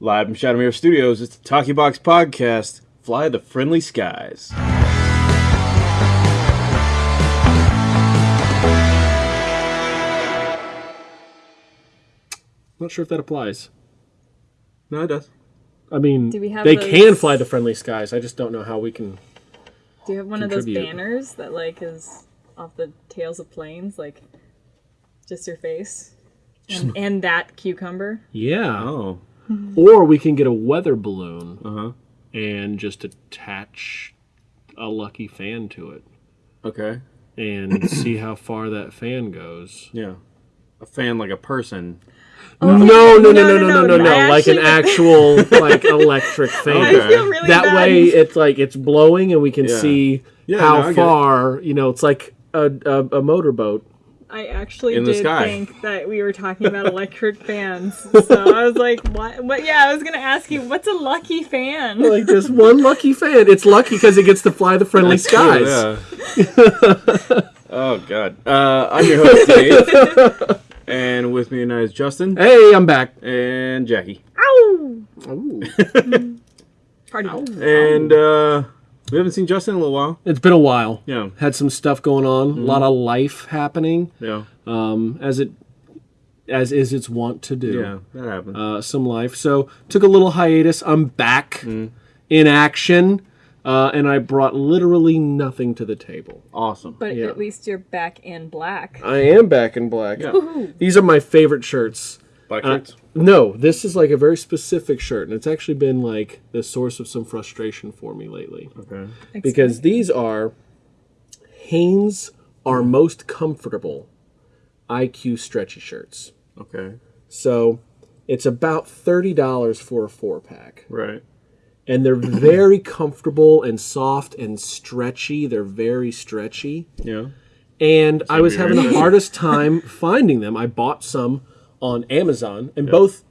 Live from Shadowmere Studios, it's the Talkie Box Podcast. Fly the friendly skies. Not sure if that applies. No, it does. I mean, Do we have they those- can fly the friendly skies. I just don't know how we can. Do you have one of those Contribute. banners that like is off the tails of planes, like just your face, and, and that cucumber? Yeah. Oh, Mm-hmm. or we can get a weather balloon uh-huh. and just attach a lucky fan to it. Okay. And see how far that fan goes. Yeah. A fan like a person. No, no, no, no, no, no, no, no. Like an actual like electric fan. That way it's like it's blowing and we can see how far, you know, it's like a, a, a motorboat. I actually In the did sky. think that we were talking about electric fans, so I was like, "What? What? Yeah, I was gonna ask you, what's a lucky fan?" like just one lucky fan it's lucky because it gets to fly the friendly skies Yeah. oh God. Uh, I'm your host Dave, and with me tonight is Justin hey i'm back and Jackie, Ow! Ooh. Party. and uh, we haven't seen Justin in a little while. it's been a while Yeah. had some stuff going on a lot of life happening Yeah. um, as it as is its wont to do Yeah. That happened. uh, some life so took a little hiatus i'm back in action uh, and i brought literally nothing to the table awesome. But Yeah. at least you're back in black. i am back in black Yeah. these are my favorite shirts Black Uh, no, this is like a very specific shirt, and it's actually been like the source of some frustration for me lately. Okay. Because these are Hanes are most comfortable IQ stretchy shirts. Okay. So it's about $30 for a four pack. Right. And they're very comfortable and soft and stretchy. They're very stretchy. Yeah. And I was having the hardest time finding them. I bought some on Amazon, and both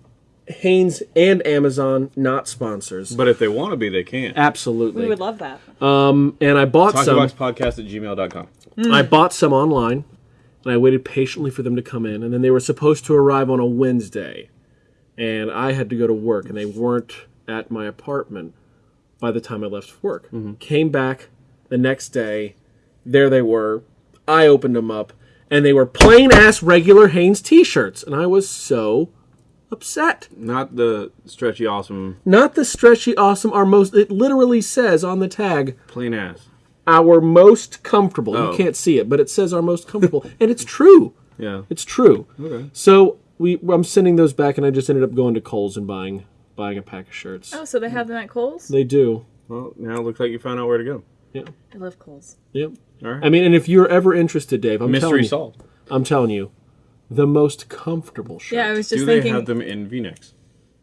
Hanes and Amazon not sponsors. But if they want to be, they can. Absolutely. We would love that. Um, and I bought some. podcast at gmail.com. I bought some online, and I waited patiently for them to come in, and then they were supposed to arrive on a Wednesday, and I had to go to work, and they weren't at my apartment by the time I left for work. Came back the next day, there they were. I opened them up, and they were plain ass regular Hanes T-shirts, and I was so upset. Not the stretchy, awesome, Not the stretchy, awesome, our most. It literally says on the tag, plain ass. our most comfortable. Oh. You can't see it, but it says our most comfortable, and it's true. Yeah. It's true. Okay. So we, I'm sending those back, and I just ended up going to Kohl's and buying buying a pack of shirts. Oh, so they have them at Kohl's? They do. Well, now it looks like you found out where to go. Yeah. I love Kohl's. Yep. All right. I mean, and if you're ever interested, Dave, I'm telling Mystery you, solved. I'm telling you, the most comfortable shirt. Yeah, I was just Do they thinking, have them in V-necks?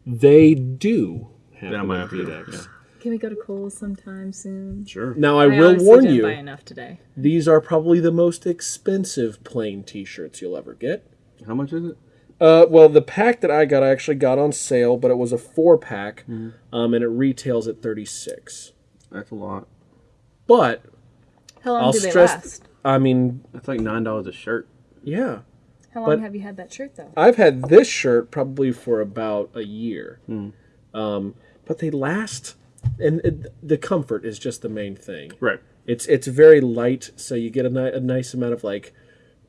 They do. Have Then I them might in have to V-necks. yeah. can we go to Kohl's sometime soon? Sure. Now I, will warn didn't you, buy enough today. these are probably the most expensive plain T-shirts you'll ever get. How much is it? Uh, well, the pack that I got, I actually got on sale, but it was a four pack, um, and it retails at thirty six. That's a lot. But How long I'll do they stress- last? I mean, That's like nine dollars a shirt. yeah, How long but- have you had that shirt though? I've had this shirt probably for about a year, um, but they last, and it, the comfort is just the main thing. Right. It's it's very light, so you get a, ni- a nice amount of like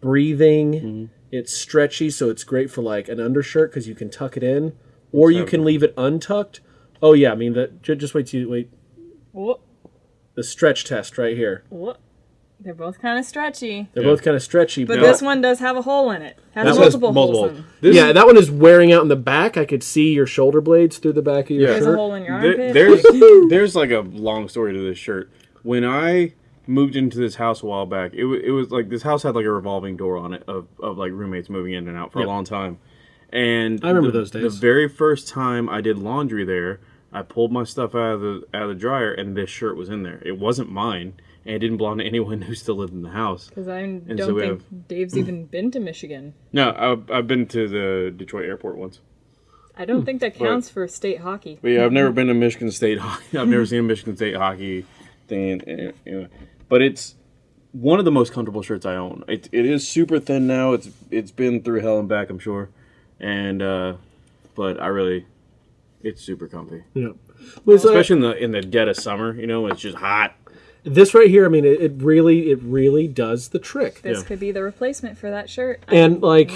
breathing. It's stretchy, so it's great for like an undershirt because you can tuck it in, or you can leave it untucked. Oh yeah, I mean that. ju- Just wait till you wait. What? The stretch test right here. What? They're both kind of stretchy, They're Yeah. both kind of stretchy, but but this one does have a hole in it. Has That multiple, multiple. holes in. This yeah, that one is wearing out in the back. I could see your shoulder blades through the back of your Yeah. There's a shirt. hole in your There- there's there's like a long story to this shirt. When I moved into this house a while back, it was it was like this house had like a revolving door on it of, of like roommates moving in and out for Yep. a long time. And I remember the- those days. The very first time I did laundry there, I pulled my stuff out of the out of the dryer and this shirt was in there. It wasn't mine and it didn't belong to anyone who still lived in the house. Because I don't so we think Dave's even been to Michigan. No, I've, I've been to the Detroit airport once. I don't think that counts for state hockey. But yeah, I've never been to Michigan State hockey. I've never seen a Michigan State hockey thing. and- and- But it's one of the most comfortable shirts I own. It, it is super thin now. It's it's been through hell and back, I'm sure. And uh, but I really, It's super comfy, Yeah. Was, uh, especially in the in the dead of summer. You know, when it's just hot. This right here, I mean, it, it really, it really does the trick. This Yeah. could be the replacement for that shirt. And like,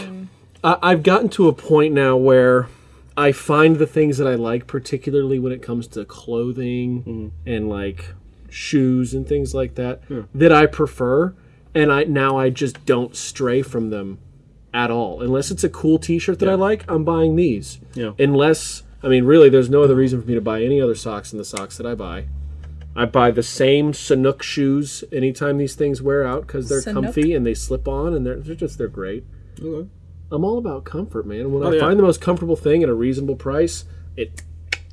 I, I've gotten to a point now where I find the things that I like, particularly when it comes to clothing mm-hmm. and like shoes and things like that, that I prefer. And I now I just don't stray from them at all, unless it's a cool T-shirt that I like. I'm buying these. Yeah. Unless I mean, really, there's no other reason for me to buy any other socks than the socks that I buy. I buy the same Sanuk shoes anytime these things wear out because they're Sanuk? comfy and they slip on and they're, they're just they're great. Okay. I'm all about comfort, man. When I Oh, yeah. find the most comfortable thing at a reasonable price, it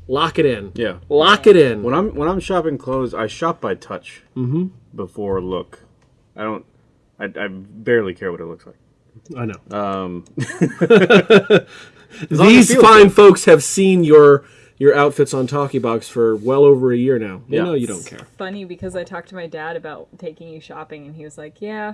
lock it in. Yeah. Lock it in. When I'm when I'm shopping clothes, I shop by touch before look. I don't. I, I barely care what it looks like. I know. Um, These feels fine folks have seen your your outfits on Talkie Box for well over a year now. They Yeah. know you don't care. Funny because I talked to my dad about taking you shopping, and he was like, "Yeah,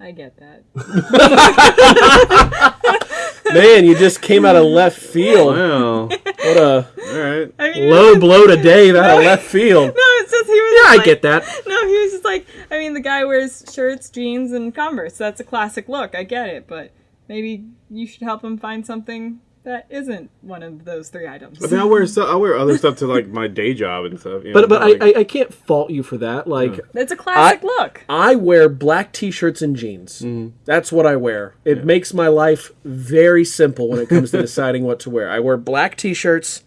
I get that." Man, you just came out of left field. well, What a all right. I mean, low blow today out of left field. no, it's just he was. Yeah, I like- get that. No, he was just like, I mean, the guy wears shirts, jeans, and Converse. That's a classic look. I get it, but maybe you should help him find something that isn't one of those three items. I mean, I wear stuff. I wear other stuff to like my day job and stuff. You But know, but like- I, I I can't fault you for that. Like It's a classic I- look. I wear black t-shirts and jeans. Mm-hmm. That's what I wear. It makes my life very simple when it comes to deciding what to wear. I wear black t-shirts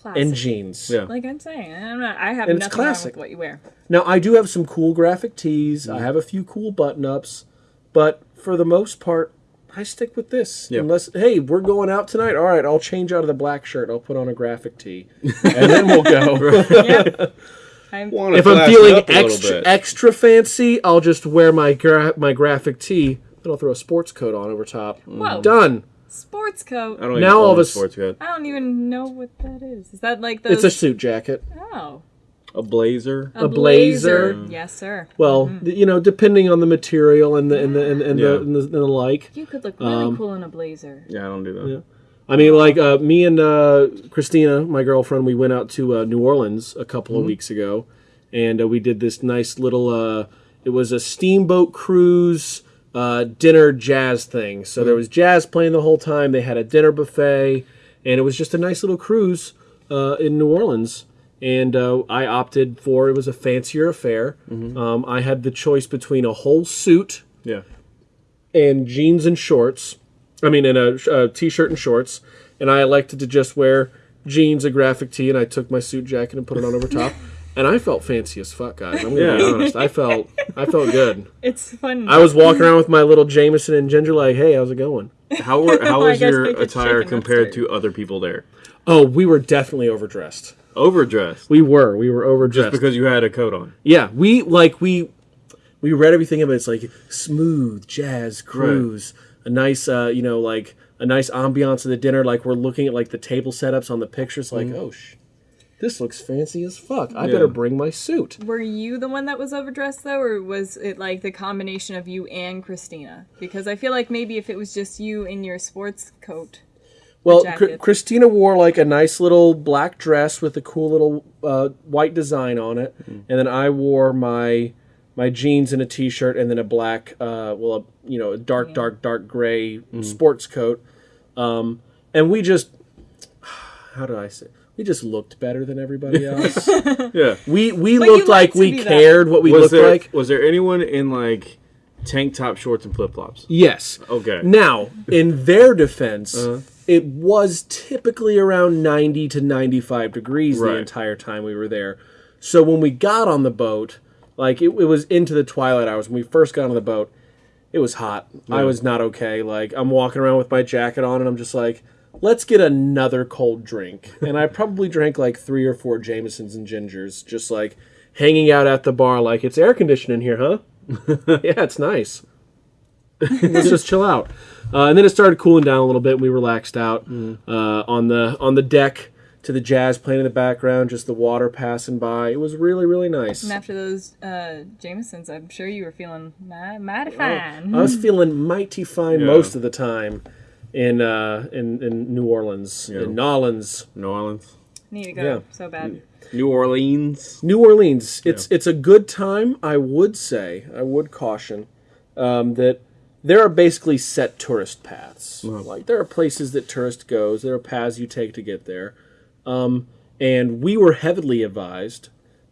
Classic. and jeans. yeah. Like I'm saying, I'm not, I have And it's nothing wrong classic. with what you wear. Now I do have some cool graphic tees. I mm-hmm. have a few cool button-ups, but for the most part, I stick with this. Yeah. Unless, hey, we're going out tonight. All right, I'll change out of the black shirt. I'll put on a graphic tee, and then we'll go. Yep. I'm, if I'm feeling up a little extra extra fancy, I'll just wear my gra- my graphic tee. Then I'll throw a sports coat on over top. Whoa. Done. sports coat. I don't Now all own of a sports coat. I don't even know what that is. Is that like the? It's a suit jacket. oh, A blazer. a, blazer. Yes, sir. Well, Mm-hmm. you know, depending on the material and the and the and, and, Yeah. the, and, the, and the like. You could look really Um, cool in a blazer. Yeah, I don't do that. Yeah. I mean, like uh, me and uh, Christina, my girlfriend, we went out to uh, New Orleans a couple of weeks ago, and uh, we did this nice little. Uh, it was a steamboat cruise uh, dinner jazz thing. So there was jazz playing the whole time. They had a dinner buffet, and it was just a nice little cruise uh, in New Orleans. And uh, I opted for it was a fancier affair. Um, I had the choice between a whole suit Yeah. and jeans and shorts. I mean, in a, a t-shirt and shorts. And I elected to just wear jeans, a graphic tee, and I took my suit jacket and put it on over top. And I felt fancy as fuck, guys. I'm gonna be honest. I felt, I felt good. It's fun. I was walking around with my little Jameson and ginger, like, "Hey, how's it going?" How were, how I was your attire compared upstairs. to other people there? Oh, we were definitely overdressed. Overdressed. We were, we were overdressed. Just because you had a coat on. Yeah, we like we we read everything of it. It's like smooth jazz cruise, a nice uh, you know like a nice ambiance of the dinner. Like we're looking at like the table setups on the pictures. Like oh sh, this looks fancy as fuck. I Yeah. better bring my suit. Were you the one that was overdressed though, or was it like the combination of you and Christina? Because I feel like maybe if it was just you in your sports coat, Well, jacket. Chr- Christina wore like a nice little black dress with a cool little uh, white design on it, and then I wore my my jeans and a t-shirt, and then a black, uh, well, a, you know, a dark, dark, dark gray sports coat, um, and we just, how do I say? We just looked better than everybody else. Yeah. we we But looked like like we be that. cared what we Was looked there like. was there anyone in like tank top shorts and flip flops? Yes. Okay. Now, in their defense, Uh-huh. It was typically around 90 to 95 degrees the entire time we were there. So when we got on the boat, like it, it was into the twilight hours. When we first got on the boat, it was hot. I was not okay. Like I'm walking around with my jacket on, and I'm just like, let's get another cold drink. And I probably drank like three or four Jamesons and gingers, just like hanging out at the bar, like it's air conditioned in here, huh? yeah, it's nice. Let's just chill out. Uh, and then it started cooling down a little bit. And we relaxed out uh, on the on the deck to the jazz playing in the background, just the water passing by. It was really really nice. and after those uh, Jamesons, I'm sure you were feeling ma- mighty Oh, fine. I was feeling mighty fine Yeah. most of the time. in uh, in in New Orleans, Yeah. in Nolans, New Orleans, Need to go Yeah. so bad. New Orleans. New Orleans. It's it's a good time. I would say. I would caution um, that there are basically set tourist paths. Like there are places that tourist goes. There are paths you take to get there, um, and we were heavily advised,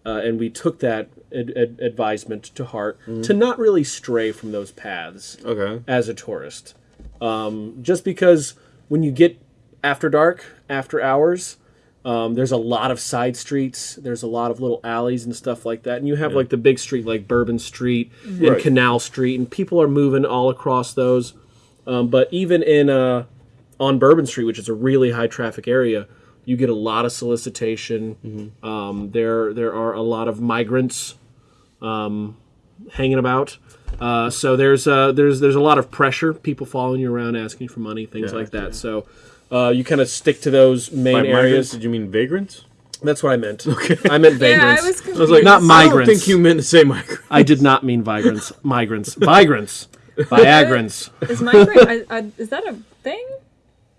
uh, and we took that ad- ad- advisement to heart to not really stray from those paths Okay. as a tourist. Um, just because when you get after dark, after hours, um, there's a lot of side streets. There's a lot of little alleys and stuff like that. And you have like the big street, like Bourbon Street and Right. Canal Street, and people are moving all across those. Um, but even in uh, on Bourbon Street, which is a really high traffic area, you get a lot of solicitation. Um, there there are a lot of migrants um, hanging about. Uh, so there's uh, there's there's a lot of pressure, people following you around, asking for money, things Yeah, like that. So uh, you kind of stick to those main By migrants, areas. did you mean vagrants? That's what I meant. Okay. I meant Yeah, vagrants. I was confused. I was like, Not migrants. I don't think you meant to say migrants. I did not mean vagrants. Migrants. Migrants. Viagrants. Is migrant? I, I, is that a thing?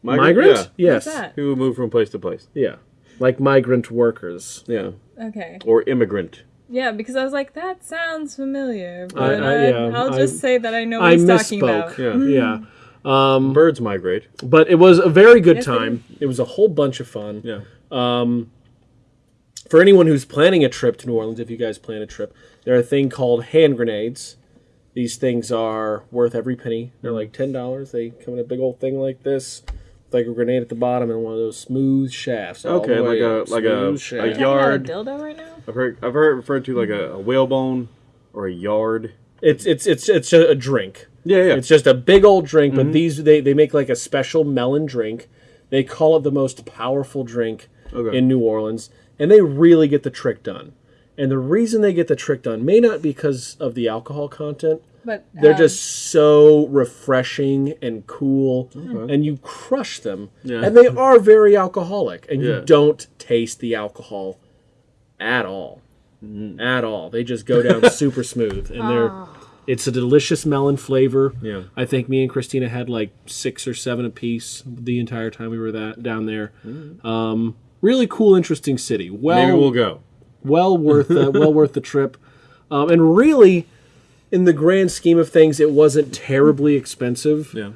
Migrant? Yeah. Yes. What's that? Who move from place to place. Yeah. Like migrant workers. Yeah. Okay. Or immigrant. Yeah, because I was like, that sounds familiar. But I- I- yeah, will just I- say that I know what I he's talking misspoke. about. Yeah. Yeah. Birds migrate. But it was a very good Yes, time. It was a whole bunch of fun. Yeah. Um, for anyone who's planning a trip to New Orleans, if you guys plan a trip, there are a thing called hand grenades. These things are worth every penny. They're like ten dollars. They come in a big old thing like this, with like a grenade at the bottom and one of those smooth shafts. all Okay, the like way a- up. like a- Smooth a shaft. Talking about Yard. a dildo right now? I've heard I've heard it referred to like a, a whalebone or a yard. It's it's it's it's a, a drink. Yeah, yeah. It's just a big old drink, Mm-hmm. but these they, they make like a special melon drink. They call it the most powerful drink Okay. in New Orleans, and they really get the trick done. And the reason they get the trick done may not be because of the alcohol content. But They're um, just so refreshing and cool, and you crush them. Yeah. And they are very alcoholic, and Yeah. you don't taste the alcohol at all. At all. They just go down super smooth, and they're. It's a delicious melon flavor. Yeah. I think me and Christina had like six or seven apiece the entire time we were that down there. Um, really cool, interesting city. Well, Maybe we'll go. well worth uh, well worth the trip. Um, and really, in the grand scheme of things, it wasn't terribly expensive. Yeah.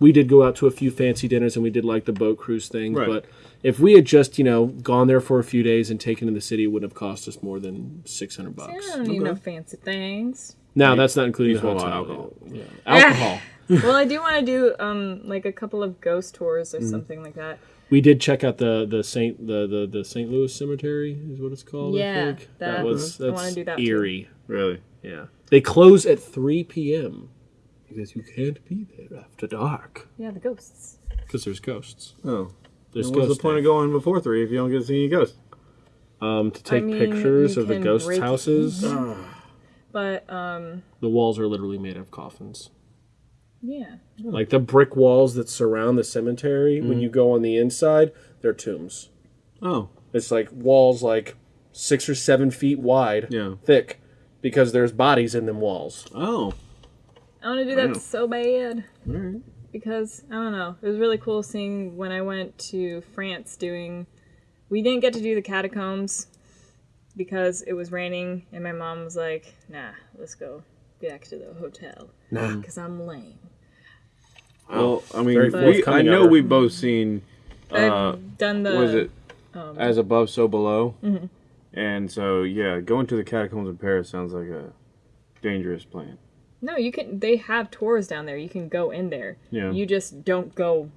We did go out to a few fancy dinners and we did like the boat cruise thing. Right. But if we had just you know gone there for a few days and taken in the city, it wouldn't have cost us more than six hundred bucks. I don't need no fancy things. Now that's not including the hotel. alcohol. Yeah. Alcohol. well, I do want to do um like a couple of ghost tours or Mm. something like that. We did check out the the Saint the the, the St. Louis Cemetery is what it's called. I Yeah, think. that- that was I that's do that too. eerie. Really. Yeah, they close at three p.m. because you can't be there after dark Yeah, the ghosts. because there's ghosts. Oh. There's What's the ghosts. point of going before three if you don't get to see any ghosts? um, to take mean, pictures of the can ghost break- houses. But um, the walls are literally made of coffins. yeah. Like the brick walls that surround the cemetery. When you go on the inside, they're tombs. Oh. It's like walls like six or seven feet wide, Yeah. thick, because there's bodies in them walls. Oh. I want to do that so bad All right. Because I don't know. It was really cool seeing when I went to France doing. We didn't get to do the catacombs because it was raining, and my mom was like, "Nah, let's go back to the hotel Nah. because I'm lame." Well, I mean, we, I know of we've both seen. Uh, I've done the. Was it? um, As above, so below. Mm-hmm. And so, yeah, going to the catacombs in Paris sounds like a dangerous plan. No, you can. They have tours down there. You can go in there. Yeah. You just don't go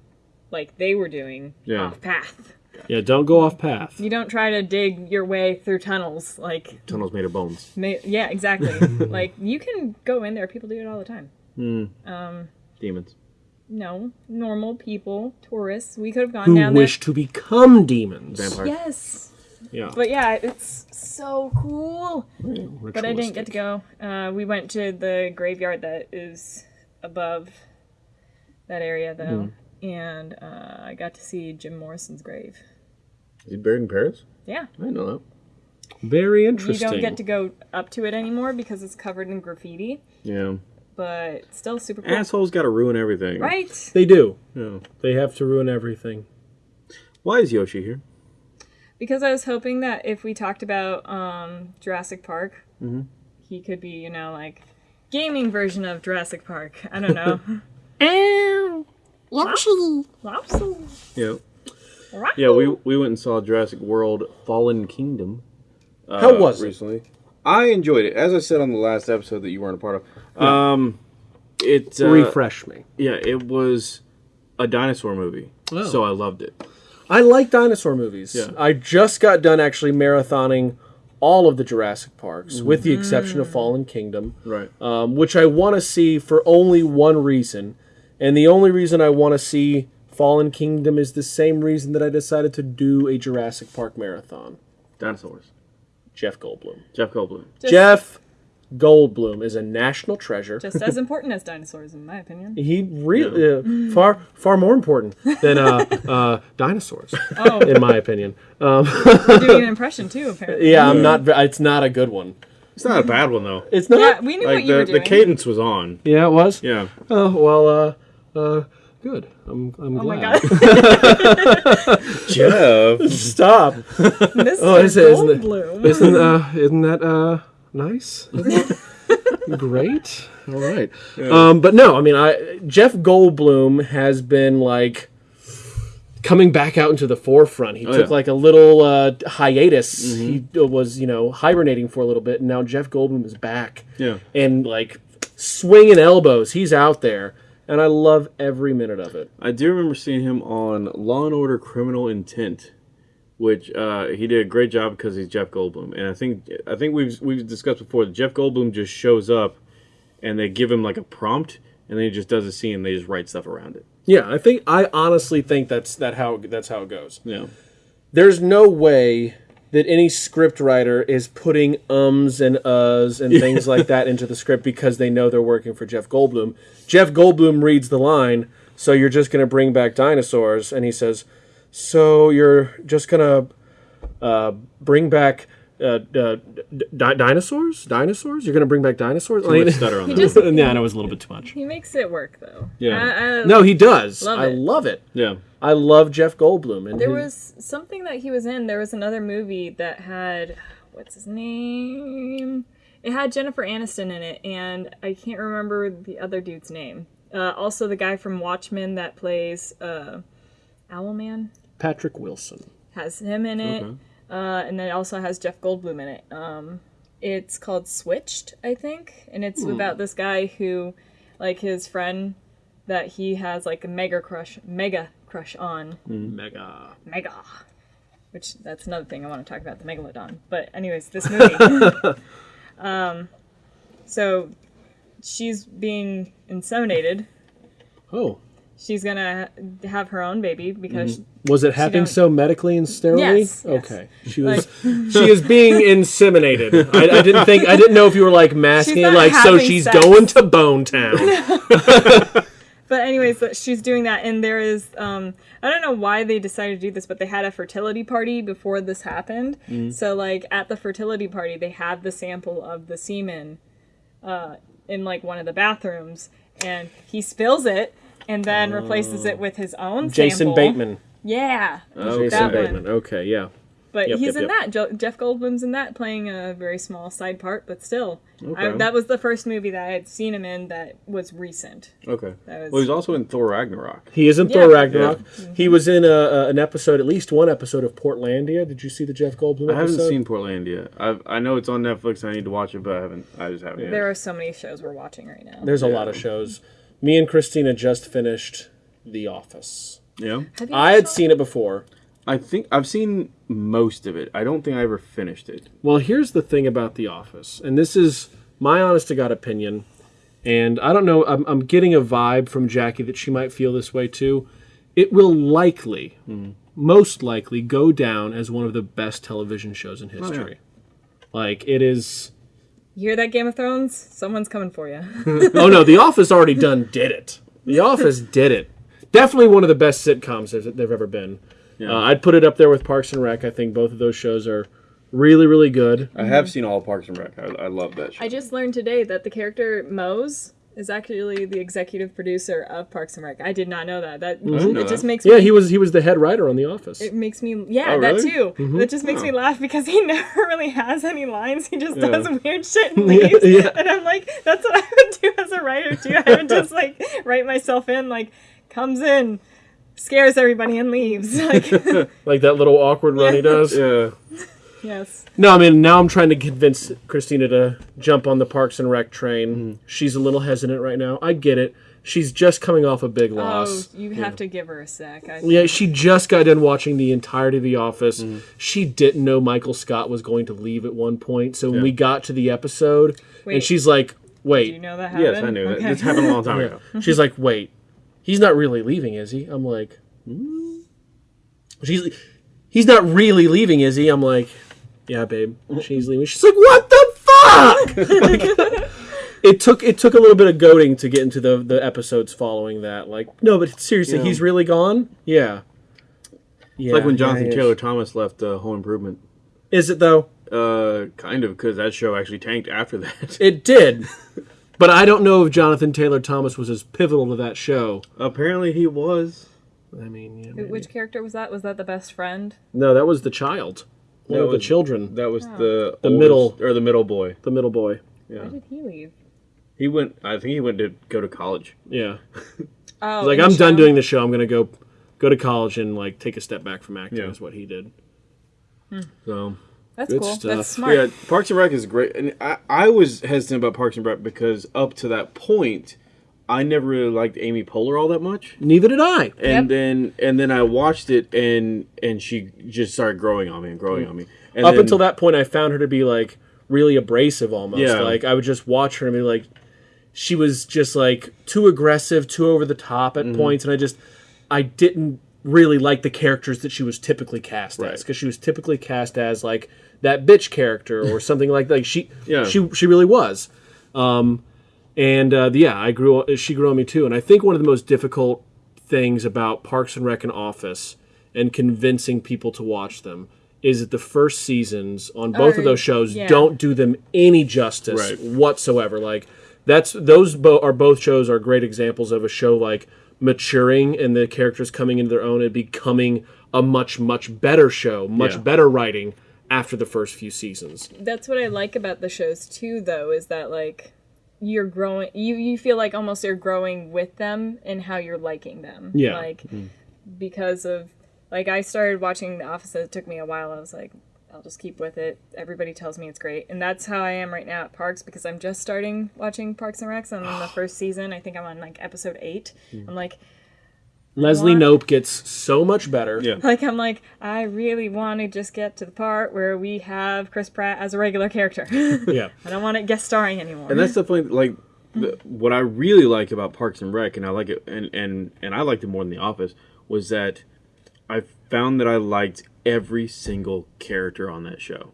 like they were doing Yeah. off path. Yeah, don't go off path. You don't try to dig your way through tunnels. Like, Tunnels made of bones. ma- yeah, exactly. like you can go in there. People do it all the time. Um. Demons. No, normal people, tourists. We could have gone down there. Who down wish to become demons. Vampire. Yes. Yeah. But yeah, it's so cool. But I didn't get to go. Uh, we went to the graveyard that is above that area, though, and uh, I got to see Jim Morrison's grave. Is he buried in Paris? Yeah, I know that. Very interesting. you don't get to go up to it anymore because it's covered in graffiti. Yeah. but still super cool. Assholes got to ruin everything. Right? They do. Yeah. They have to ruin everything. Why is Yoshi here? Because I was hoping that if we talked about um, Jurassic Park, he could be, you know, like gaming version of Jurassic Park. I don't know. Yoshi. Lopsy. Yeah. Yeah, we we went and saw Jurassic World: Fallen Kingdom. Uh, How was it? recently? I enjoyed it, as I said on the last episode that you weren't a part of. Um, it uh, Refresh me. Yeah, it was a dinosaur movie, Oh. so I loved it. I like dinosaur movies. Yeah. I just got done actually marathoning all of the Jurassic Parks, with the exception of Fallen Kingdom, Right. um, which I want to see for only one reason. And the only reason I want to see Fallen Kingdom is the same reason that I decided to do a Jurassic Park marathon. Dinosaurs. Jeff Goldblum. Jeff Goldblum. Just, Jeff Goldblum is a national treasure. Just as important as dinosaurs, in my opinion. he really uh, far far more important than uh, uh, dinosaurs, Oh, in my opinion. Um, you're doing an impression too, apparently. yeah, I'm not. It's not a good one. It's not a bad one though. It's not. Yeah, we knew what Like you were the, doing. the cadence was on. Yeah, it was. Yeah. Oh well. Uh, uh, good. I'm. I'm Oh my glad. god. Jeff. Stop. Mr. Oh, is it- isn't it- Goldblum. Isn't uh, isn't that uh, nice? Great. All right. Um, but no, I mean, I Jeff Goldblum has been like coming back out into the forefront. He took yeah. Like a little uh, hiatus. He was, you know, hibernating for a little bit, and now Jeff Goldblum is back. Yeah. And like swinging elbows, he's out there, and I love every minute of it. I do remember seeing him on Law and Order: Criminal Intent, which uh, he did a great job because he's Jeff Goldblum. And I think I think we've we've discussed before that Jeff Goldblum just shows up, and they give him like a prompt, and then he just does a scene. and They just write stuff around it. Yeah, I think I honestly think that's that how that's how it goes. Yeah. there's no way that any script writer is putting ums and uhs and things like that into the script because they know they're working for Jeff Goldblum. Jeff Goldblum reads the line, so you're just going to bring back dinosaurs, and he says, so you're just going to uh, bring back uh, uh, d- di- dinosaurs? Dinosaurs? You're going to bring back dinosaurs? Too much stutter on that. just- yeah, that was a little bit too much. He makes it work though. Yeah. I, I, No, he does. Love I it. love it. Yeah. I love Jeff Goldblum. And There his- was something that he was in. There was another movie that had what's his name? It had Jennifer Aniston in it, and I can't remember the other dude's name. Uh, also, the guy from Watchmen that plays uh, Owlman Patrick Wilson. has him in it, Okay. uh, and then it also has Jeff Goldblum in it. Um, it's called Switched, I think, and it's about this guy who, like his friend, that he has like a mega crush, mega crush on. Mega. Mega. Which that's another thing I want to talk about the megalodon. But anyways, this movie. um, so she's being inseminated. Oh. She's gonna have her own baby because Was it happening so medically and sterilely? Yes, yes. Okay. She was she is being inseminated. I, I didn't think I didn't know if you were like masking it like so she's sex. going to Bone Town. But anyways, she's doing that, and there is um, I don't know why they decided to do this, but they had a fertility party before this happened. So like at the fertility party, they had the sample of the semen uh, in like one of the bathrooms, and he spills it and then replaces it oh. with his own Jason sample. Bateman. Yeah, Okay. Jason that one. Bateman. Okay, yeah. But Yep, he's yep, in yep. that. Jo- Jeff Goldblum's in that, playing a very small side part, but still, I, that was the first movie that I had seen him in that was recent. Okay. That was- Well, he's also in Thor Ragnarok. He is in Yeah. Thor Ragnarok. Mm-hmm. He was in a, a, an episode, at least one episode of Portlandia. Did you see the Jeff Goldblum I haven't episode? seen Portlandia. I've, I know it's on Netflix. I need to watch it, but I haven't. I just haven't. yet. There are so many shows we're watching right now. There's a lot of shows. Me and Christina just finished The Office. Yeah. I had seen it before. I think I've seen most of it. I don't think I ever finished it. Well, here's the thing about The Office, and this is my honest to God opinion. And I don't know, I'm, I'm getting a vibe from Jackie that she might feel this way too. It will likely, mm-hmm. most likely, go down as one of the best television shows in oh, history. Like, it is. You hear that Game of Thrones? Someone's coming for you. Oh no, The Office already done did it. The Office did it. Definitely one of the best sitcoms there's- they've ever been. Uh, I'd put it up there with Parks and Rec. I think both of those shows are really, really good. I have seen all Parks and Rec. I, I love that show. I just learned today that the character Mose is actually the executive producer of Parks and Rec. I did not know that. That didn't know it just makes Yeah, me he was he was the head writer on The Office. it makes me yeah Oh, that really? too that mm-hmm. just makes me laugh because he never really has any lines he just Yeah. does weird shit and leaves yeah. and i'm like that's what i would do as a writer too i would just like write myself in like comes in scares everybody and leaves like like that little awkward run he does. Yeah. Yes No, I mean now I'm trying to convince Christina to jump on the Parks and Rec train. She's a little hesitant right now. I get it. She's just coming off a big loss. oh loss. you have to give her a sec I, Yeah, she just got done watching the entirety of The Office. Mm-hmm. She didn't know Michael Scott was going to leave at one point. So when we got to the episode, and she's like, do "Wait," you know that happened Yes, I knew okay. that. This happened a long time Yeah. ago. she's like, "Wait, he's not really leaving, is he?" I'm like, "Hmm." "She's he's not really leaving, is he?" I'm like, "Yeah, babe, she's leaving." She's like, "What the fuck?" Like, it took it took a little bit of goading to get into the the episodes following that. Like, no, but seriously, Yeah. he's really gone. Yeah. Yeah, It's like when yeah, Jonathan he is. Taylor Thomas left uh, Home Improvement. Is it though? Uh, kind of, because that show actually tanked after that. It did. but I don't know if Jonathan Taylor Thomas was as pivotal to that show. Apparently, he was. I mean, yeah, which character was that was that the best friend no, that was the child. One That of the children, That was Oh. the The oldest- middle- or the middle boy. the middle boy. Yeah, why did he leave he went. I think he went to go to college. Yeah. oh He's like, I'm done doing the show. I'm gonna go go to college and like take a step back from acting. Yeah. Is what he did. Hmm. So that's Good cool stuff. that's smart yeah, Parks and Rec is great, and I, I was hesitant about Parks and Rec because up to that point, I never really liked Amy Poehler all that much. Neither did I. And Yep. then and then I watched it, and and she just started growing on me and growing on me. And Up then- until that point, I found her to be like really abrasive almost. Yeah. Like I would just watch her and be like, she was just like too aggressive, too over the top Mm-hmm. at points, and I just I didn't really like the characters that she was typically cast Right. as because she was typically cast as like that bitch character or something like like she Yeah. she she really was. Um, and uh, yeah, I grew. She grew on me too. And I think one of the most difficult things about Parks and Rec and Office and convincing people to watch them is that the first seasons on both of those shows yeah. don't do them any justice Right. whatsoever. Like that's those bo- are both shows are great examples of a show like maturing and the characters coming into their own and becoming a much much better show, much Yeah. better writing after the first few seasons. that's what I like about the shows too, though, is that like you're growing. You you feel like almost you're growing with them and how you're liking them. Yeah. Like mm-hmm. because of like I started watching The Office. It took me a while. I was like, I'll just keep with it. Everybody tells me it's great, and that's how I am right now at Parks because I'm just starting watching Parks and Recs. I'm in the first season. I think I'm on like episode eight. Mm. I'm like. Leslie What? Nope gets so much better. Yeah. Like I'm like I really want to just get to the part where we have Chris Pratt as a regular character. Yeah. I don't want it guest starring anymore. and that's definitely like the, what I really like about Parks and Rec, and I like it, and and and I liked it more than The Office, was that I found that I liked every single character on that show.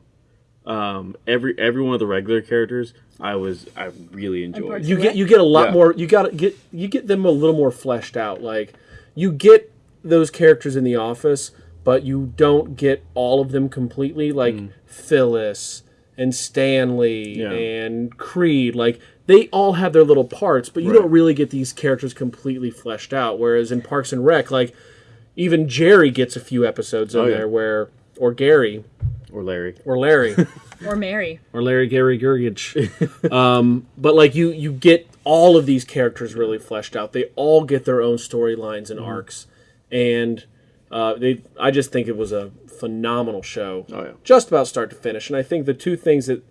Um, every every one of the regular characters, I was I really enjoyed. You get you get a lot Yeah. more you got to get you get them a little more fleshed out like you get those characters in the office but you don't get all of them completely like mm. phyllis and stanley Yeah. and creed like they all have their little parts but you Right. don't really get these characters completely fleshed out whereas in parks and rec like even jerry gets a few episodes in Oh, yeah. there where or gary or Larry. or larry or Mary. or Larry Gary Gergich. um, but like you, you get all of these characters really fleshed out. They all get their own storylines and arcs, and uh, they. I just think it was a phenomenal show, Oh, yeah. just about start to finish. And I think the two things that,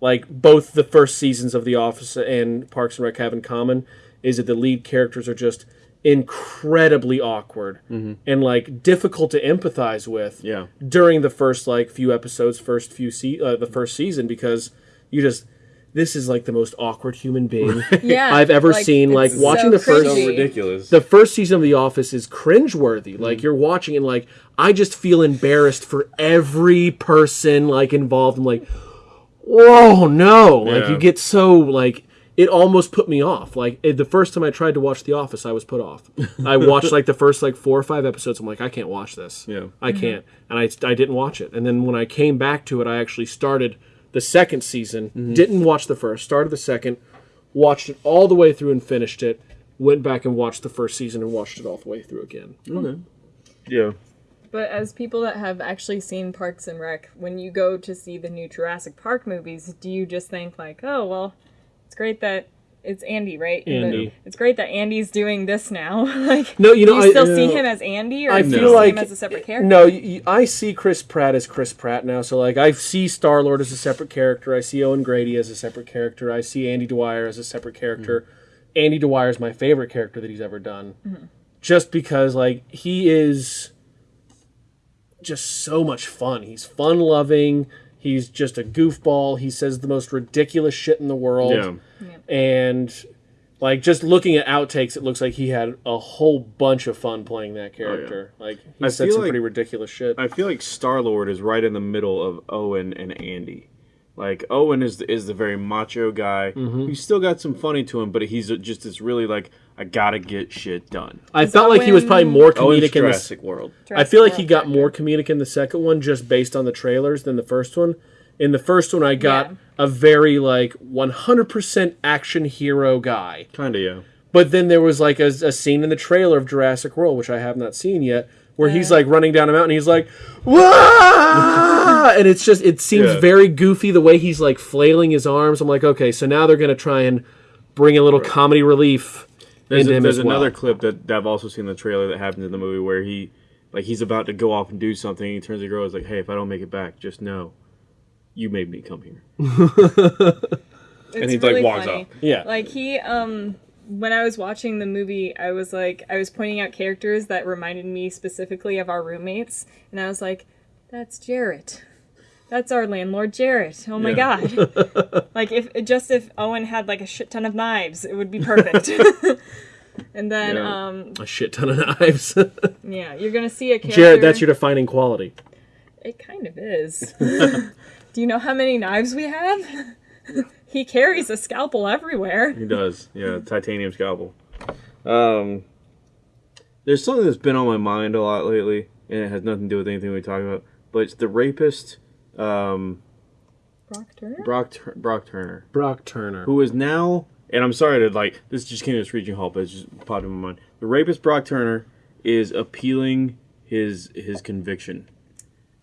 like both the first seasons of The Office and Parks and Rec have in common, is that the lead characters are just incredibly awkward and like difficult to empathize with Yeah. during the first like few episodes, first few se- uh, the first season because you just this is like the most awkward human being Yeah, I've ever like, seen. Like it's watching so the first So ridiculous. the first season of The Office is cringeworthy. Like you're watching and like I just feel embarrassed for every person like involved. I'm like, whoa, no! Like you get so like it almost put me off. Like it, the first time I tried to watch The Office, I was put off. I watched like the first like four or five episodes. I'm like, I can't watch this. Yeah. I mm-hmm. can't, and I I didn't watch it. And then when I came back to it, I actually started the second season. Mm-hmm. Didn't watch the first. Started the second. watched it all the way through and finished it. Went back and watched the first season and watched it all the way through again. Okay. Yeah. But as people that have actually seen Parks and Rec, when you go to see the new Jurassic Park movies, do you just think like, oh well, it's great that it's Andy, right? And the- Andy. it's great that Andy's doing this now. like, No, you know, do you I- still see uh, him as Andy, or I do you feel see like him as a separate character? No, I see Chris Pratt as Chris Pratt now. So like, I see Star Lord as a separate character. I see Owen Grady as a separate character. I see Andy Dwyer as a separate character. Andy Dwyer is my favorite character that he's ever done, just because like he is just so much fun. He's fun loving. He's just a goofball. He says the most ridiculous shit in the world Yeah. and like just looking at outtakes it looks like he had a whole bunch of fun playing that character like he I said some like- pretty ridiculous shit I feel like Star Lord is right in the middle of Owen and Andy. Like Owen is the, is the very macho guy. Mm-hmm. He's still got some funny to him, but he's just this really like I gotta get shit done. i felt like he was probably more oh, comedic in this Jurassic World. i feel like he got World more comedic in the second one just based on the trailers than the first one in the first one i got Yeah. a very like 100% action hero guy Kinda yeah. But then there was like a, a scene in the trailer of Jurassic World, which I have not seen yet, where he's like running down a mountain. He's like, "Wah!" and it's just it seems Yeah. very goofy the way he's like flailing his arms. I'm like, okay, so now they're gonna try and bring a little comedy relief There's, a, there's as well. another clip that, that I've also seen in the trailer that happens in the movie where he like he's about to go off and do something. And He turns to the girl. He's like, "Hey, if I don't make it back, just know you made me come here." and he, like, really walks funny. off. Yeah. Like he um when I was watching the movie, I was like I was pointing out characters that reminded me specifically of our roommates and I was like that's Jarrett. That's our landlord Jarrett. Oh my Yeah. god. like if just if Owen had like a shit ton of knives, it would be perfect. and then Yeah. um a shit ton of knives. yeah, you're going to see a character Jared, that's your defining quality. It kind of is. Do you know how many knives we have? he carries a scalpel everywhere. He does. Yeah, titanium scalpel. Um, there's something that's been on my mind a lot lately, and it has nothing to do with anything we talk about. But it's the rapist, um, Brock Turner? Brock Tur- Brock Turner, Brock Turner. who is now. And I'm sorry to like this just came to a screeching halt, but it's just popped in my mind. The rapist Brock Turner is appealing his his conviction,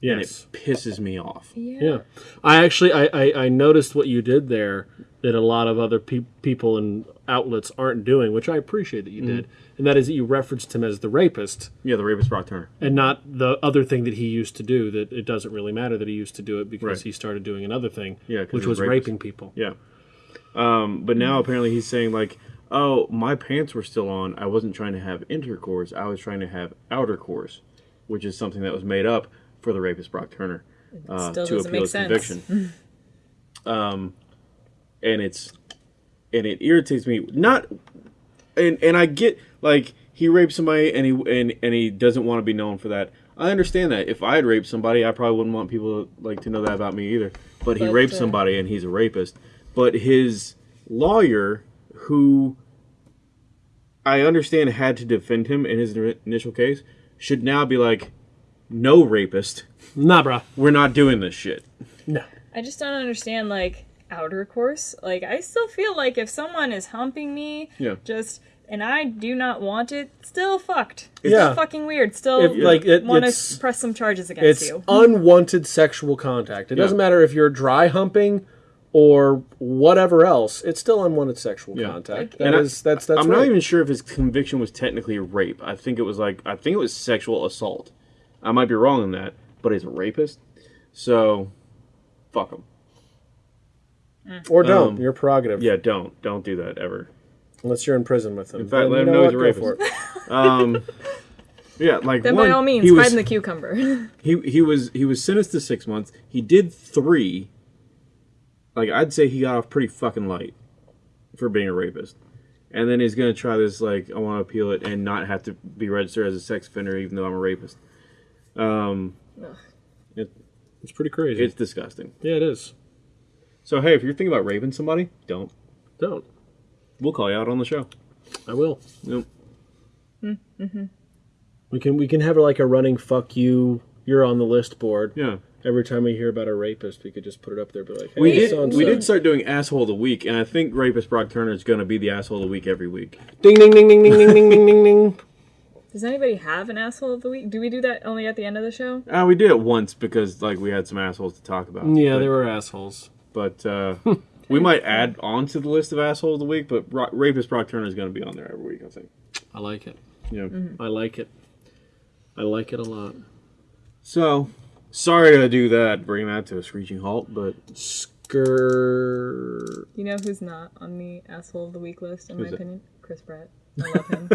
and it pisses me off. Yeah. I actually I, I, I noticed what you did there that a lot of other pe- people and outlets aren't doing, which I appreciate that you Mm-hmm. did. And that is that you referenced him as the rapist. Yeah, the rapist Brock Turner. and not the other thing that he used to do that it doesn't really matter that he used to do it because Right. he started doing another thing Yeah, 'cause which he's was raping people Yeah. Um, but now apparently he's saying like, "Oh, my pants were still on. I wasn't trying to have intercourse. I was trying to have outer course," which is something that was made up for the rapist Brock Turner uh, to appeal make his sense. conviction. um, and it's and it irritates me. Not and and I get like he raped somebody and he and and he doesn't want to be known for that. I understand that. If I had raped somebody, I probably wouldn't want people to, like to know that about me either. But he But, raped uh, somebody and he's a rapist. But his lawyer, who I understand had to defend him in his ini- initial case, should now be like, "No rapist. nah bruh We're not doing this shit." no I just don't understand, like, outer course. Like, I still feel like if someone is humping me, Yeah. just, and I do not want it, still fucked. Yeah. Still fucking weird. Still If, like, it- want to press some charges against it's you. unwanted sexual contact it doesn't matter if you're dry humping or whatever else it's still unwanted sexual Yeah. contact And that I- is that's that's I'm right. not even sure if his conviction was technically rape. I think it was like I think it was sexual assault. I might be wrong on that, but he's a rapist, so fuck him. Or don't um, your prerogative Yeah, don't don't do that ever. unless you're in prison with him In fact, Then let him know know he's what, a go for rapist. it. Um, yeah, like then one, by all means, he hide was in the cucumber. he he was he was sentenced to six months. He did three. Like I'd say he got off pretty fucking light for being a rapist. And then he's gonna try this like I want to appeal it and not have to be registered as a sex offender even though I'm a rapist. Um, it, it's pretty crazy it's disgusting. yeah it is So hey, if you're thinking about raping somebody, don't. don't We'll call you out on the show. i will Nope. We can we can have like a running fuck you. You're on the list board. Yeah. Every time we hear about a rapist, we could just put it up there, and be like, hey, We did. so-and-so. We did start doing asshole of the week, and I think rapist Brock Turner is going to be the asshole of the week every week. Ding ding ding ding ding ding ding ding ding ding. Does anybody have an asshole of the week? Do we do that only at the end of the show? Uh, we did it once because like we had some assholes to talk about. Yeah, but, they were assholes. But uh, we might add on to the list of asshole of the week. But Ro- rapist Brock Turner is going to be on there every week. I think. I like it. You know. I like it. I like it a lot. So sorry to do that, bring that to a screeching halt, but Skrrr. You know who's not on the asshole of the week list, in Who's my that? opinion? Chris Pratt. I love him.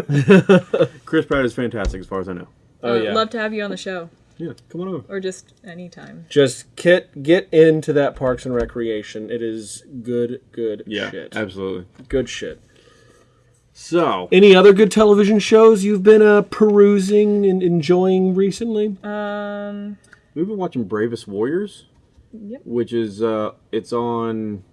Chris Pratt is fantastic as far as I know. Oh Uh, yeah. Love to have you on the show, Yeah, come on over. or just anytime. Just get get into that Parks and Recreation. It is good, good Yeah, shit. absolutely. Good shit. So Any other good television shows you've been uh, perusing and enjoying recently? Um, we've been watching Bravest Warriors, Yep. which is uh, it's on.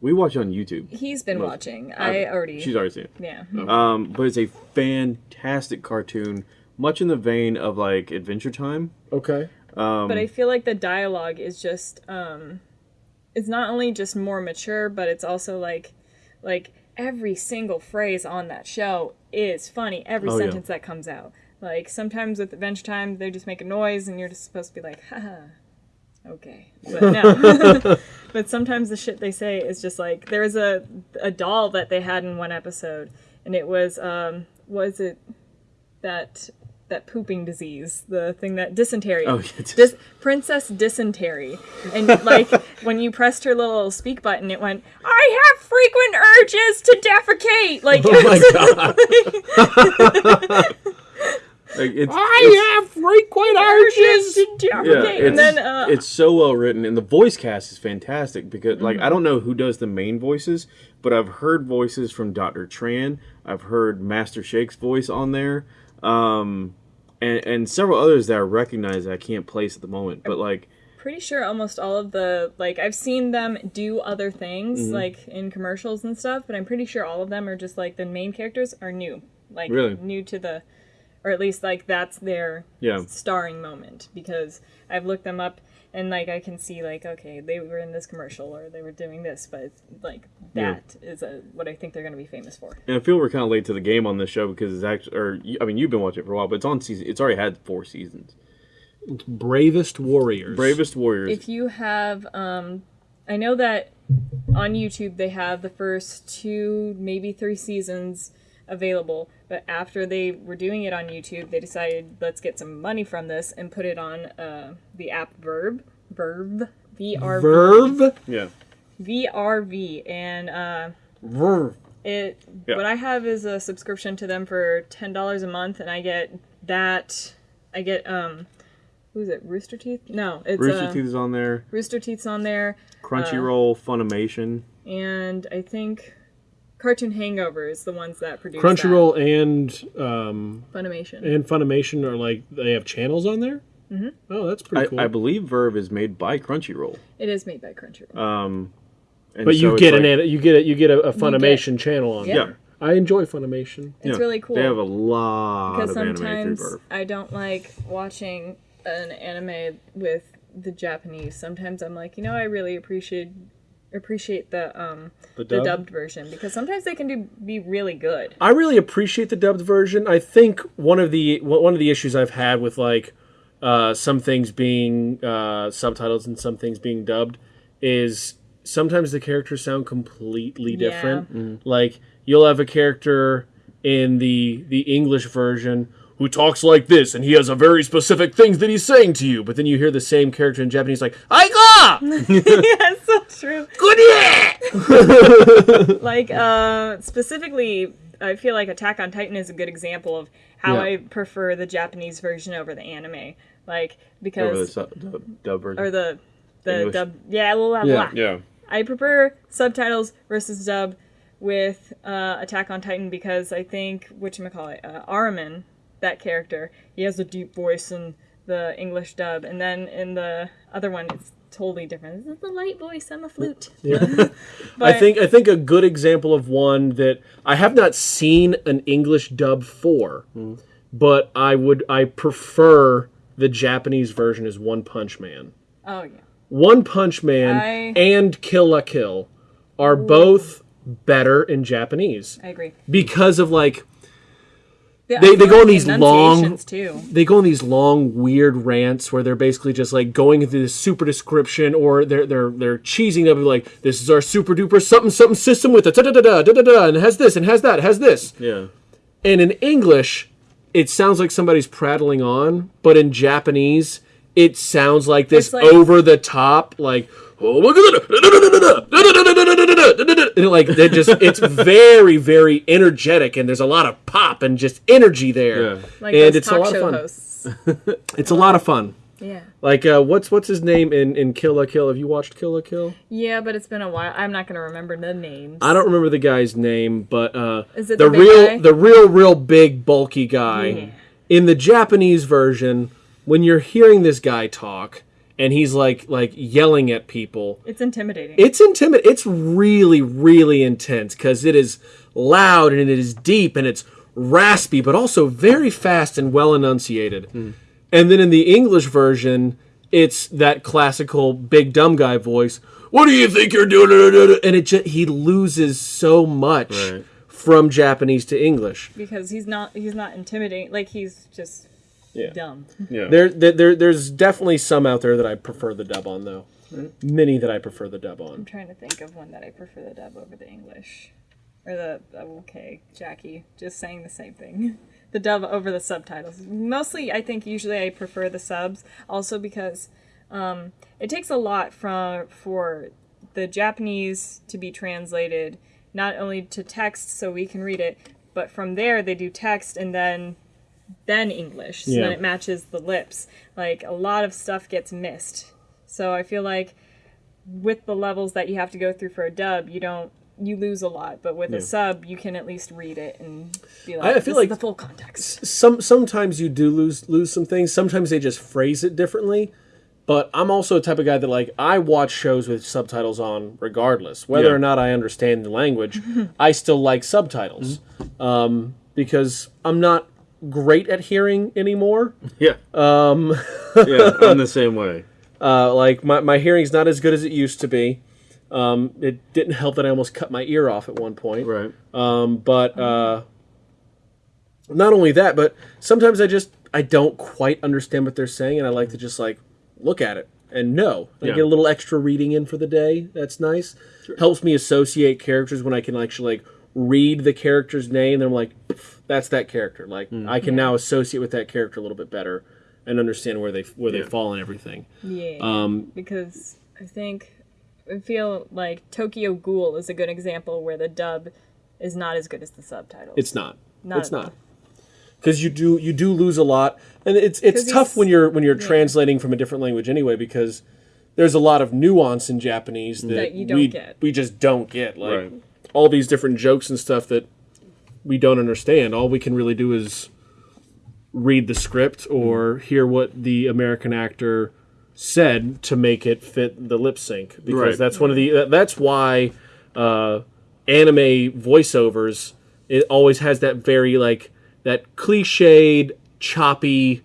We watch it on YouTube. he's been Most- watching. I already. She's already seen it. yeah. Um, but it's a fantastic cartoon, much in the vein of like Adventure Time. Okay. Um, but I feel like the dialogue is just um it's not only just more mature, but it's also like like every single phrase on that show is funny. Every Oh, yeah. sentence that comes out. Like sometimes with Adventure Time they just make a noise and you're just supposed to be like, haha. Okay. But no. but sometimes the shit they say is just like there was a a doll that they had in one episode and it was um was it that that pooping disease, the thing that dysentery. Oh, yeah, Dis- Princess Dysentery. And like when you pressed her little speak button, it went, I have frequent urges to defecate. Like, Oh my god. like, it's, I have frequent urges to defecate. it's, and then, uh, it's so well written, and the voice cast is fantastic because, like, Mm-hmm. I don't know who does the main voices, but I've heard voices from Doctor Tran. I've heard Master Shake's voice on there, um, and and several others that I recognize that I can't place at the moment. But like, pretty sure almost all of the, like, I've seen them do other things, Mm-hmm. like in commercials and stuff, but I'm pretty sure all of them are just like the main characters are new. Like, Really? new to the, or at least like that's their yeah, starring moment because I've looked them up and like I can see like okay they were in this commercial or they were doing this but it's, like Yeah. that is a, what I think they're going to be famous for. and I feel we're kind of late to the game on this show because it's actually, or I mean, you've been watching it for a while, but it's on season. It's already had four seasons. Bravest Warriors. Bravest Warriors. If you have um I know that on YouTube they have the first two maybe 3 seasons available but after they were doing it on YouTube they decided let's get some money from this and put it on uh the app Verb Verb V R Verve. yeah, VRV and uh Verve. It Yeah. what I have is a subscription to them for ten dollars a month, and I get that. I get um, who's it? Rooster Teeth? No, it's Rooster uh, Teeth is on there. Rooster Teeth's on there, Crunchyroll, Funimation. and I think Cartoon Hangover is the ones that produce Crunchyroll and um. Funimation. and Funimation are like they have channels on there. Mm-hmm. Oh, that's pretty I, cool. I believe Verve is made by Crunchyroll. it is made by Crunchyroll. Um, and but you so it's get like- an an you get a, you get a, a Funimation channel on Yeah. there. I enjoy Funimation. it's yeah, really cool They have a lot because of anime sometimes through Verve. I don't like watching an anime with the Japanese. Sometimes I'm like, you know, I really appreciate appreciate the um The the dubbed version because sometimes they can do be really good. I really appreciate the dubbed version. I think one of the one of the issues I've had with like uh, some things being uh, subtitles and some things being dubbed is sometimes the characters sound completely Yeah. different. Like you'll have a character in the the English version who talks like this and he has a very specific things that he's saying to you, but then you hear the same character in Japanese like "Aiga!" yeah, it's so true. Good yeah! Like uh specifically I feel like Attack on Titan is a good example of how Yeah. I prefer the Japanese version over the anime. Like Over the because sub, dub, dub version. or the the English. dub yeah, blah, blah, Yeah. blah. yeah. I prefer subtitles versus dub with uh, Attack on Titan because I think whatchamacallit, uh Aramin, that character, he has a deep voice in the English dub, and then in the other one it's totally different. This is the light voice, I'm a flute. but, I think I think a good example of one that I have not seen an English dub for, hmm. but I would I prefer the Japanese version is One Punch Man. Oh yeah. One Punch Man I- and Kill la Kill are both better in Japanese I agree. because of like The- They- they go like on these long- too. they go on these long weird rants where they're basically just like going into this super description or they're they're they're cheesing up like this is our super duper something something system with a da da da da da da da and it has this and has that has this Yeah. and in English it sounds like somebody's prattling on but in Japanese it sounds like this like- over the top like oh look at that and it, like they just it's very very energetic and there's a lot of pop and just energy there Yeah. Like and those it's a talk lot of show fun hosts. it's a lot of fun Yeah. like uh, what's what's his name in in Kill la Kill? Have you watched Kill la Kill? Yeah, but it's been a while. I'm not gonna remember the names. I don't remember the guy's name, but uh, Is it the, the big real guy? the real real big bulky guy Yeah. in the Japanese version? When you're hearing this guy talk and he's like like yelling at people, It's intimidating. it's intimidating. It's really really intense because it is loud and it is deep and it's raspy, but also very fast and well enunciated. Hmm. And then in the English version, it's that classical big dumb guy voice. What do you think you're doing? And it just, he loses so much Right. from Japanese to English. because he's not he's not intimidating. Like he's just Yeah. dumb. Yeah. There, there, there, there's definitely some out there that I prefer the dub on, though. Many that I prefer the dub on. I'm trying to think of one that I prefer the dub over the English. Or the okay, Jackie, just saying the same thing. The dub over the subtitles. Mostly, I think usually I prefer the subs. Also because um, it takes a lot from for the Japanese to be translated not only to text so we can read it, but from there they do text and then then English. So Yeah. then it matches the lips. Like a lot of stuff gets missed. So I feel like with the levels that you have to go through for a dub, you don't you lose a lot, but with Yeah. a sub, you can at least read it and be like, I feel "This like- is the full context." some sometimes you do lose lose some things. Sometimes they just phrase it differently. But I'm also a type of guy that like I watch shows with subtitles on regardless, whether Yeah. or not I understand the language. I still like subtitles um, because I'm not great at hearing anymore. Yeah. Um. yeah, I'm the same way. Uh, like my my hearing's not as good as it used to be. Um, it didn't help that I almost cut my ear off at one point. Right. Um, but uh, not only that, but sometimes I just I don't quite understand what they're saying, and I like to just like look at it and know. I Yeah. get a little extra reading in for the day. That's nice. Helps me associate characters when I can actually like read the character's name. And I'm like, that's that character. Like I can now associate with that character a little bit better and understand where they where they fall and everything. Yeah, Um, because I think I feel like Tokyo Ghoul is a good example where the dub is not as good as the subtitles. It's not. Not it's at not. Because you do you do lose a lot, and it's it's tough when you're when you're yeah. translating from a different language anyway. Because there's a lot of nuance in Japanese that, That you don't we get. we just don't get. Like Right. All these different jokes and stuff that we don't understand. All we can really do is read the script or hear what the American actor said to make it fit the lip sync because Right. that's one of the that's why uh, anime voiceovers it always has that very like that cliched choppy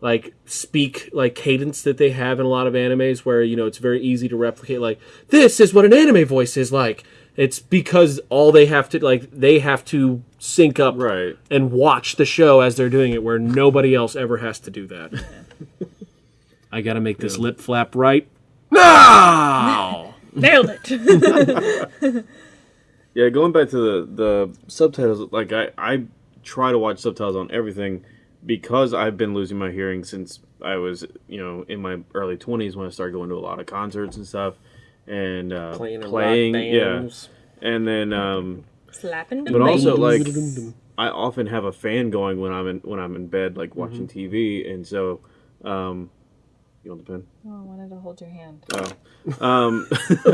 like speak like cadence that they have in a lot of animes where you know it's very easy to replicate like this is what an anime voice is like it's because all they have to like they have to sync up Right. and watch the show as they're doing it where nobody else ever has to do that. I gotta make this lip flap right. Now Nailed it. Yeah, going back to the the subtitles, like I I try to watch subtitles on everything because I've been losing my hearing since I was you know in my early twenties when I started going to a lot of concerts and stuff and uh, playing, in playing, rock yeah, bands. and then um, Slapping the but also like I often have a fan going when I'm in when I'm in bed like watching Mm-hmm. TV and so um, you want the pen? Oh, I wanted to hold your hand. Oh. Um,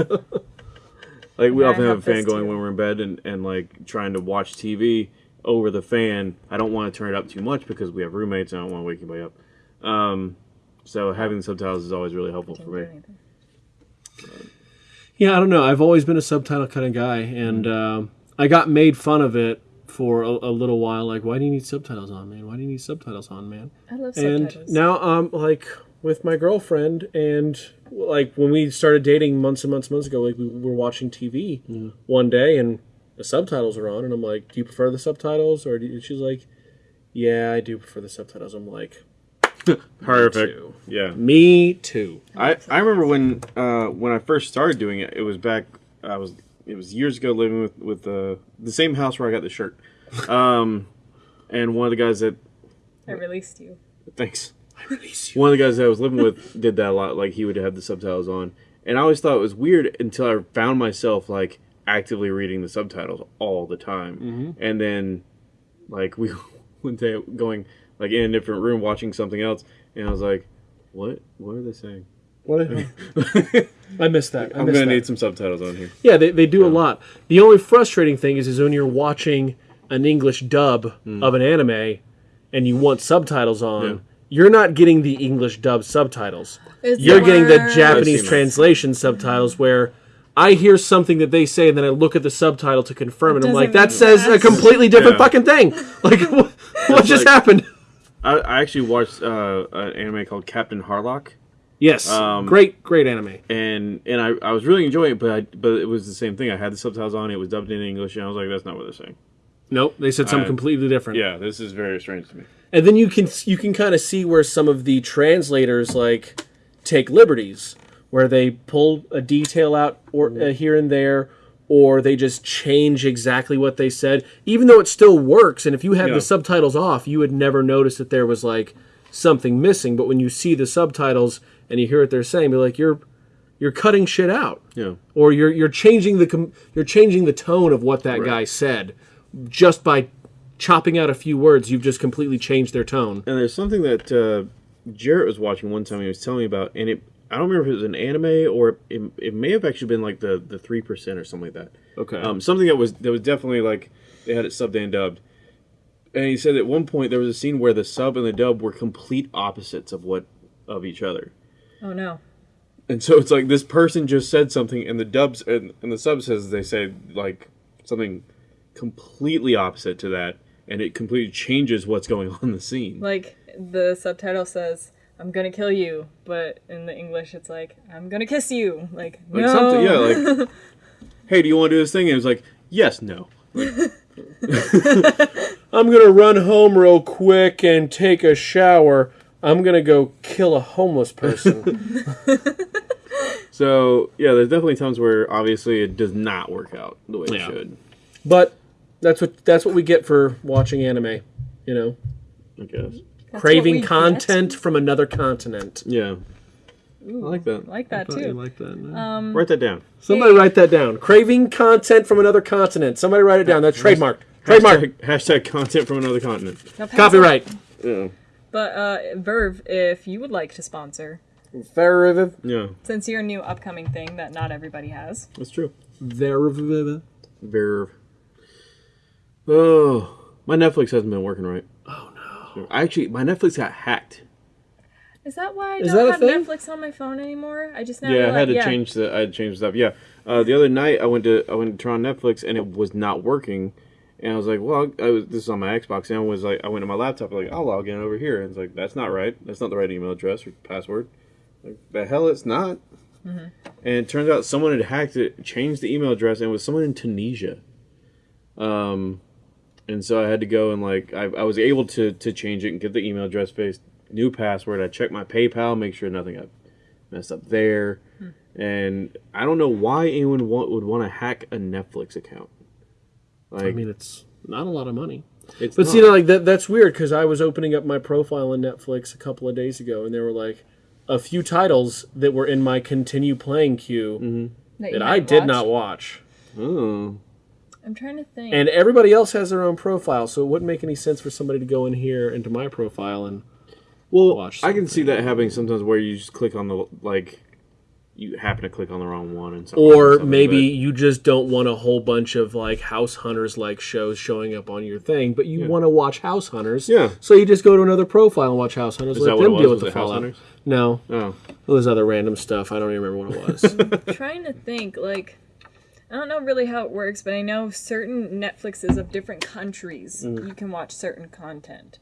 like we Yeah, often have a fan going too. when we're in bed and, and like trying to watch TV over the fan. I don't want to turn it up too much because we have roommates and I don't want to wake anybody up. Um, so having the subtitles is always really helpful for me. anything. Yeah, I don't know. I've always been a subtitle kind of guy, and um I got made fun of it for a, a little while. Like, why do you need subtitles on, man? Why do you need subtitles on, man? I love And subtitles. now I'm like, with my girlfriend, and like when we started dating months and months and months ago, like we were watching TV one day, and the subtitles are on, and I'm like, "Do you prefer the subtitles?" Or do you, she's like, "Yeah, I do prefer the subtitles." I'm like, Perfect. too. Yeah. "Me too." I, I remember when uh, when I first started doing it. It was back. I was it was years ago living with with uh, the same house where I got the shirt. Um, and one of the guys that I released you. thanks. I release you. One of the guys that I was living with did that a lot. Like he would have the subtitles on, and I always thought it was weird until I found myself like actively reading the subtitles all the time, and then like we one day going like in a different room watching something else, and I was like, "What? What are they saying?" What? I missed that. I I'm missed gonna that. need some subtitles on here. Yeah, they, they do a lot. The only frustrating thing is, is when you're watching an English dub hmm. of an anime and you want subtitles on, Yeah. you're not getting the English dub subtitles. It's You're the getting the worst. Japanese that. translation subtitles where I hear something that they say and then I look at the subtitle to confirm it. And I'm like, that says a completely different Yeah. fucking thing. Like, what, what just like- happened? I, I actually watched uh, an anime called Captain Harlock, Yes, Um, great, great anime. and and I, I was really enjoying it, but I, but it was the same thing. I had the subtitles on, it was dubbed in English, and I was like, "That's not what they're saying." Nope, they said something I- completely different. Yeah, this is very strange to me. and then you can you can kind of see where some of the translators like take liberties where they pull a detail out or uh, here and there or they just change exactly what they said even though it still works and if you had Yeah. the subtitles off you would never notice that there was like something missing but when you see the subtitles and you hear what they're saying you're like you're you're cutting shit out Yeah, or you're you're changing the com- you're changing the tone of what that Right. guy said just by chopping out a few words you've just completely changed their tone and there's something that uh, Jarrett was watching one time. He was telling me about, and it I don't remember if it was an anime or it, it may have actually been like the the three percent or something like that. okay Um, something that was that was definitely like they had it subbed and dubbed. And he said at one point there was a scene where the sub and the dub were complete opposites of what of each other. Oh no. And so it's like this person just said something, and the dubs and, and the sub says they say like something completely opposite to that, and it completely changes what's going on in the scene. Like the subtitle says, "I'm gonna kill you," but in the English it's like, "I'm gonna kiss you." Like, Like no. something, yeah, like, hey, do you want to do this thing? And it was like, yes, no. I'm gonna run home real quick and take a shower. I'm gonna go kill a homeless person. So yeah, there's definitely times where obviously it does not work out the way Yeah. it should. but that's what that's what we get for watching anime. You know, I guess. That's craving we get. content from another continent. Yeah, Ooh, I like that. Like that too. like that. Um, Write that down. Somebody write that down. Craving content from another continent. Somebody write it down. That's trademarked. Trademark. Hashtag, hashtag content from another continent. Copyright. Yeah. But uh, Verve, if you would like to sponsor, Very, Yeah, since you're a new upcoming thing that not everybody has. that's true. Verve. Verve. Oh, my Netflix hasn't been working right. I actually, my Netflix got hacked. Is that why I Is don't have thing? Netflix on my phone anymore? I just now yeah, I had realized- to change the. I had to change stuff. Yeah, uh, the other night I went to I went to turn on Netflix and it was not working, and I was like, well, I was, this is on my Xbox, and I was like, I went to my laptop, like, I'll log in over here, and it's like, that's not right. That's not the right email address or password. Like, the hell, it's not. Mm-hmm. And it turns out someone had hacked it, changed the email address, and it was someone in Tunisia. Um, and so I had to go and like I, I was able to to change it and get the email address based new password. I checked my PayPal, make sure nothing got messed up there. Hmm. And I don't know why anyone want, would want to hack a Netflix account. Like I mean, it's not a lot of money. it's But not. see, like that, that's weird because I was opening up my profile on Netflix a couple of days ago, and there were like a few titles that were in my continue playing queue mm-hmm. that, you that I might did not watch. oh. I'm trying to think. And everybody else has their own profile, so it wouldn't make any sense for somebody to go in here into my profile and Well, watch I can see that happening sometimes where you just click on the like you happen to click on the wrong one and or maybe but- you just don't want a whole bunch of like house hunters like shows showing up on your thing, but you Yeah. want to watch house hunters. Yeah. So you just go to another profile and watch house hunters. Is let that what them it deal Was with it the fallout. Hunters? No, Oh. it was other random stuff. I don't even remember what it was. trying to think like I don't know really how it works, but I know certain Netflixes of different countries Mm. you can watch certain content.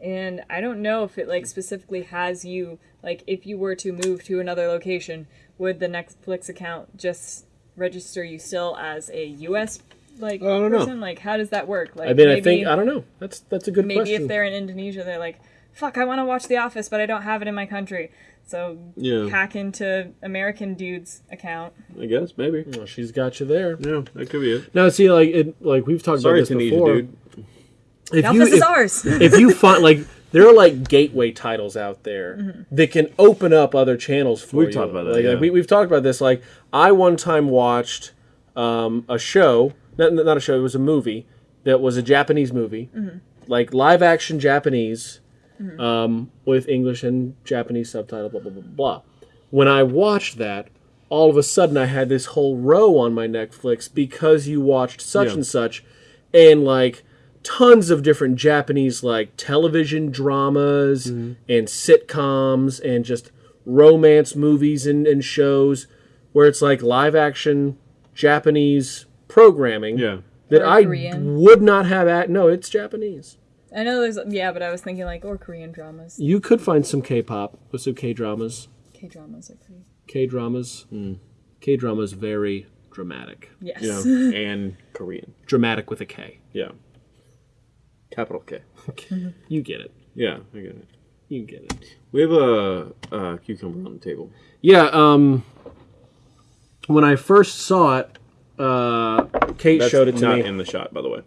and I don't know if it like specifically has you like if you were to move to another location, would the Netflix account just register you still as a U.S. like I don't know. person? Like how does that work? Like I mean, maybe, I think I don't know. That's that's a good maybe question. if they're in Indonesia, they're like, "Fuck, I want to watch The Office, but I don't have it in my country." So Yeah. hack into American dude's account. I guess maybe. Well, she's got you there. Yeah, that could be it. Now, see, like it, like we've talked Sorry, about this Tunisia, before. dude. If The Office if, is ours. if you find like there are like gateway titles out there that can open up other channels for We've you. talked about that, Like, like, yeah. we, we've talked about this. Like I one time watched um, a show, not, not a show, it was a movie that was a Japanese movie, like live action Japanese, um, with English and Japanese subtitle. Blah blah blah blah. When I watched that, all of a sudden I had this whole row on my Netflix because you watched such Yeah. and such, and like tons of different Japanese like television dramas and sitcoms and just romance movies and, and shows where it's like live action Japanese programming Yeah. that I would not have at no, it's Japanese. I know there's yeah, but I was thinking like or Korean dramas. You could find some K-pop with some K-dramas. K dramas are pretty. K-dramas. K-dramas very dramatic. Yes. Yeah. and Korean. Dramatic with a K. Yeah. Capital K. You get it. Yeah, I get it. You get it. We have a, a cucumber on the table. Yeah, um when I first saw it, uh Kate That's showed it to not me. in the shot, by the way.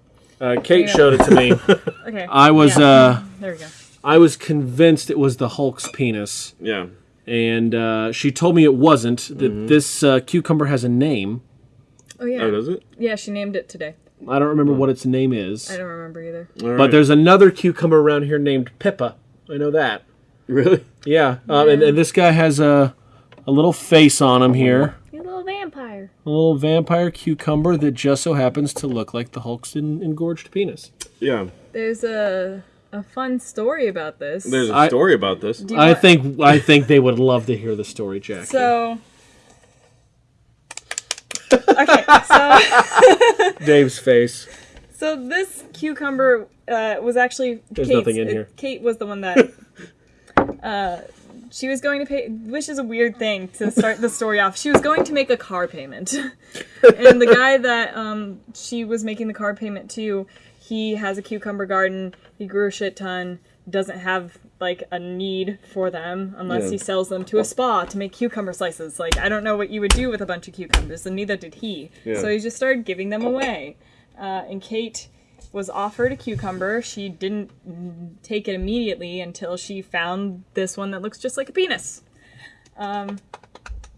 Uh, Kate Yeah. showed it to me. Okay. I was Yeah. uh There we go. I was convinced it was the Hulk's penis. Yeah. And uh, she told me it wasn't. That this uh, cucumber has a name. Oh yeah. Oh, does it? yeah, she named it today. I don't remember what its name is. I don't remember either. All right. But there's another cucumber around here named Pippa. I know that. really Yeah, um, and, and this guy has a a little face on him here, You little vampire. A little vampire cucumber that just so happens to look like the Hulk's en- engorged penis. yeah. There's a a fun story about this. There's a I- story about this. Do you I want- think I think they would love to hear the story, Jack. so. okay, so Dave's face. so this cucumber uh, was actually There's Kate's, nothing in here. Kate was the one that uh, she was going to pay, which is a weird thing to start the story off. She was going to make a car payment, and the guy that um, she was making the car payment to, he has a cucumber garden. He grew a shit ton. Doesn't have like a need for them unless Yeah. he sells them to a spa to make cucumber slices. Like I don't know what you would do with a bunch of cucumbers, and neither did he. Yeah. So he just started giving them away. Uh, and Kate was offered a cucumber. She didn't take it immediately until she found this one that looks just like a penis. Um,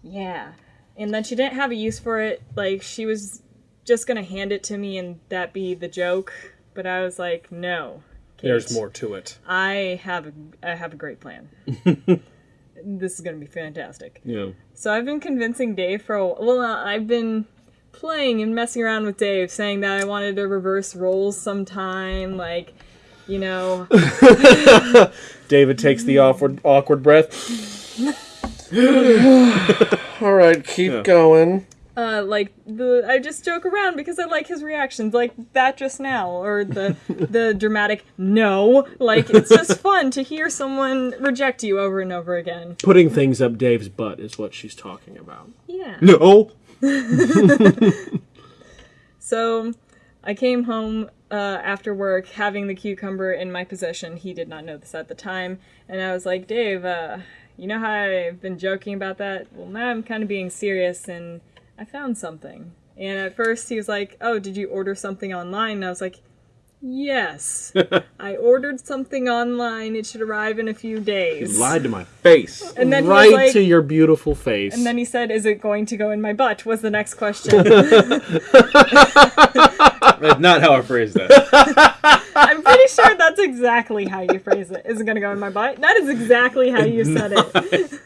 yeah. And then she didn't have a use for it. Like, she was just gonna hand it to me and that be the joke. But I was like, no. Kate, There's more to it. I have a, I have a great plan. this is gonna be fantastic. Yeah. So I've been convincing Dave for a well, uh, I've been playing and messing around with Dave, saying that I wanted to reverse roles sometime, like, you know, David takes the awkward awkward breath. All right, keep Yeah. going. uh, like the I just joke around because I like his reactions, like that just now, or the the dramatic no, like it's just fun to hear someone reject you over and over again. Putting things up Dave's butt is what she's talking about. Yeah. No. So I came home uh, after work having the cucumber in my possession. He did not know this at the time. And I was like, Dave, uh, you know how I've been joking about that? Well, now I'm kind of being serious and I found something. And at first he was like, Oh, did you order something online? And I was like, Yes. I ordered something online. It should arrive in a few days. Lied to my face. And then right like, to your beautiful face. and then he said, "Is it going to go in my butt?" Was the next question. That's not how I phrased that. I'm pretty sure that's exactly how you phrase it. Is it gonna go in my butt? That is exactly how you said it.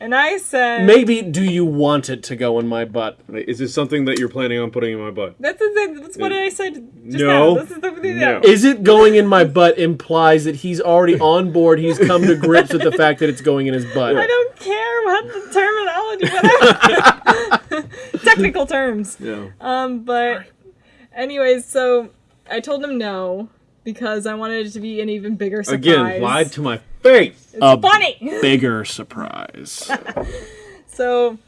And I said, Maybe do you want it to go in my butt? Is this something that you're planning on putting in my butt? "That's the, that's what I said just No. now. This is the, the No. Is it going in my butt implies that he's already on board. He's come to grips with the fact that it's going in his butt. I don't care what the terminology, whatever. Technical terms. Yeah. Um, but anyways, so I told him no, because I wanted it to be an even bigger surprise. Again, lied to my face. It's A funny. Bigger surprise. So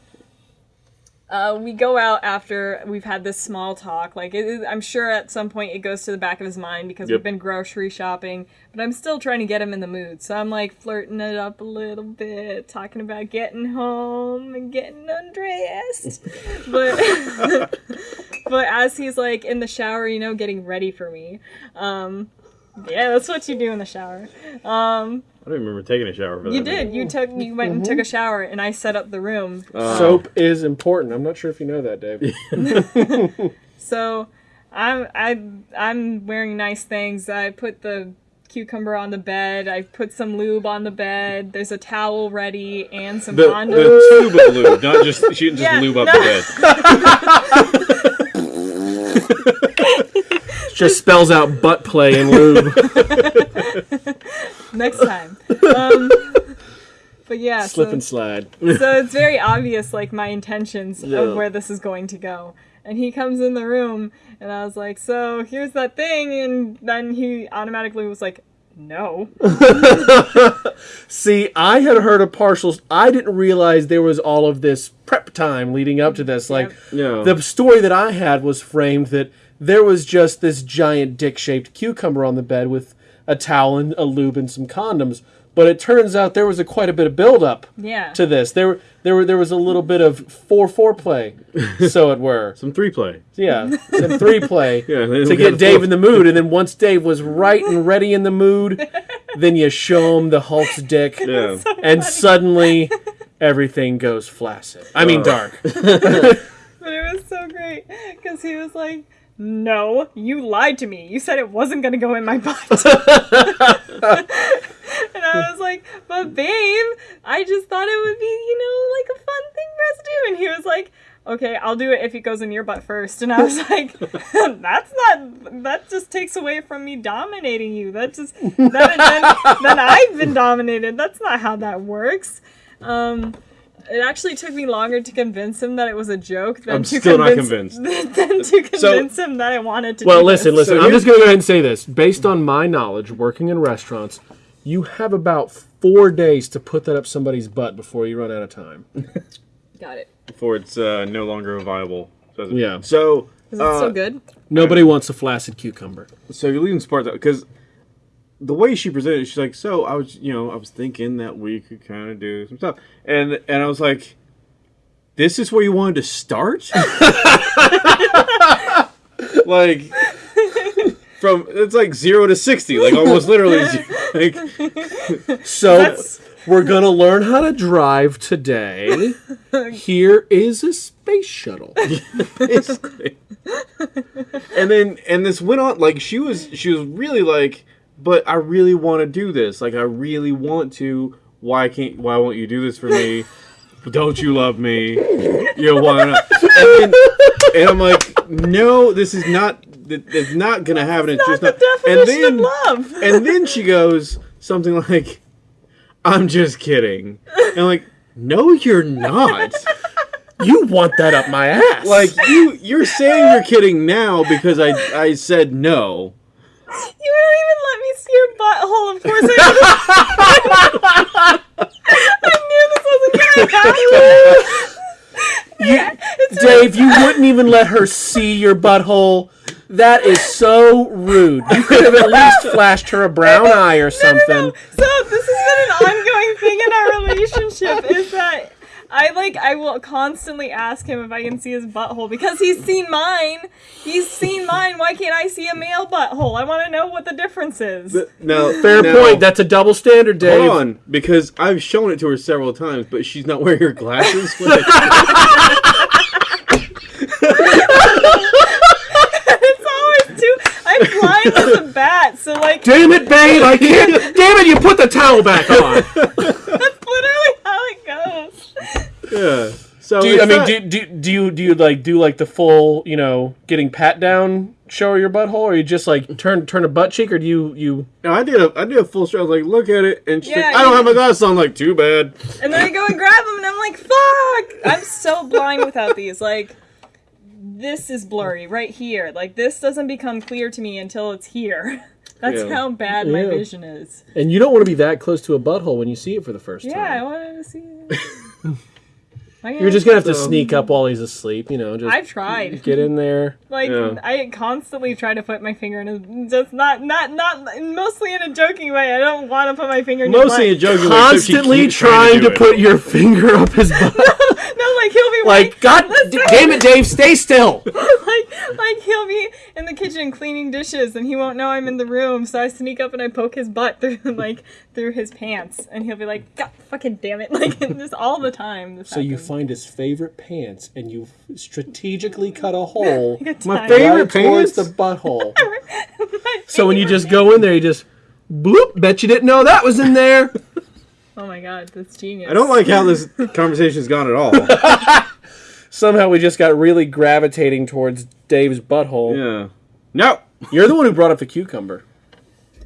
uh, we go out after we've had this small talk. Like it, it- I'm sure at some point it goes to the back of his mind because Yep. we've been grocery shopping. But I'm still trying to get him in the mood. So I'm like flirting it up a little bit, talking about getting home and getting undressed. but but as he's like in the shower, you know, getting ready for me. Um, yeah, that's what you do in the shower. Um, I don't remember taking a shower for that. you did. You took. You went and took a shower, and I set up the room. Uh, Soap is important. I'm not sure if you know that, Dave. So I'm I I'm wearing nice things. I put the cucumber on the bed. I put some lube on the bed. There's a towel ready and some the, condoms. the tube of lube, not just she didn't just Yeah, lube up no. the bed. Just spells out butt play and lube. Next time. Um, but yeah, Slip so, and slide. so it's very obvious like my intentions Yeah. of where this is going to go. And he comes in the room, and I was like, "So here's that thing," and then he automatically was like, "No." See, I had heard a partial. I didn't realize there was all of this prep time leading up to this. Like, Yeah. the story that I had was framed that there was just this giant dick shaped cucumber on the bed with a towel and a lube and some condoms. But it turns out there was a quite a bit of build up Yeah. to this. There, were there, were, there was a little bit of four foreplay, so it were. Some three play. Yeah, some three play Yeah, to get Dave in the mood, and then once Dave was right and ready in the mood, then you show him the Hulk's dick, Yeah. and suddenly everything goes flaccid. I mean, Uh. dark. But it was so great because he was like, "No, you lied to me. You said it wasn't gonna go in my butt." and I was like, "But babe, I just thought it would be, you know, like a fun thing for us to do." And he was like, "Okay, I'll do it if it goes in your butt first. And I was like, "That's not. That just takes away from me dominating you. That just then then, then I've been dominated. That's not how that works." Um, it actually took me longer to convince him that it was a joke than I'm to still not convince, convinced. than to convince him that I wanted to. Well, do listen, this. listen. So I'm just going to go ahead and say this. Based on my knowledge, working in restaurants, you have about four days to put that up somebody's butt before you run out of time. Got it. Before it's uh, no longer viable. So, Yeah. So, Is it uh, still good? Nobody wants a flaccid cucumber. so you're leaving sports out because the way she presented, it, she's like, "So I was, you know, I was thinking that we could kind of do some stuff," and and I was like, "This is where you wanted to start?" like from it's like zero to sixty, like almost literally. Like, So we're gonna learn how to drive today. Here is a space shuttle. basically. and then and this went on like she was she was really like but i really want to do this. Like i really want to. Why can't why won't you do this for me? Don't you love me? You know why not? And, then, and i'm like no this is not it's not gonna happen. it's just the not and then of love. and then she goes something like i'm just kidding. And i'm like no you're not. You want that up my ass? like you you're saying you're kidding now because I I said no. You don't even let me see your butthole. Of course, I, I knew this wasn't gonna happen. It's Dave, you wouldn't even let her see your butthole. That is so rude. You could have at least flashed her a brown eye or something. No, so this has been an ongoing thing in our relationship is that I like I will constantly ask him if I can see his butthole because he's seen mine. He's seen mine. Why can't I see a male butthole? I want to know what the difference is. Now Fair now, point. That's a double standard, Dave. Hold on, because I've shown it to her several times, but she's not wearing her glasses. it's always too. I'm blind as a bat, so like Damn it, babe! I can't. Damn it! You put the towel back on. that's literally how it goes. Yeah. So Do you, I mean, not- do, do, do you do you like do like the full, you know, getting pat down, show her your butthole, or you just like turn turn a butt cheek, or do you you? no, I did a I did a full show. I was like, look at it, and she's Yeah, like, I don't have my glasses on. Like, too bad. And then I go and grab them, and I'm like, fuck! I'm so blind without these. Like, this is blurry right here. Like, this doesn't become clear to me until it's here. That's Yeah. how bad my Yeah. vision is. And you don't want to be that close to a butthole when you see it for the first Yeah, I time. wanted to see it. Why You're just gonna have to So- sneak up while he's asleep. You know, just I've tried. get in there. Like Yeah. I constantly try to put my finger in his just not not not mostly in a joking way. I don't want to put my finger in his Mostly a joking way, except she Constantly keeps trying to do it. put your finger up his butt. No, like he'll be like, God d- damn it, Dave, stay still. like like he'll be in the kitchen cleaning dishes and he won't know I'm in the room, so I sneak up and I poke his butt through like through his pants and he'll be like, God fucking damn it. Like this all the time. This So you find his favorite pants and you strategically cut a hole Good My favorite right towards pants? the butthole. So when you favorite. just go in there, you just bloop. Bet you didn't know that was in there. Oh my god, that's genius. I don't like how this conversation's gone at all. Somehow we just got really gravitating towards Dave's butthole. yeah. No. You're the one who brought up the cucumber,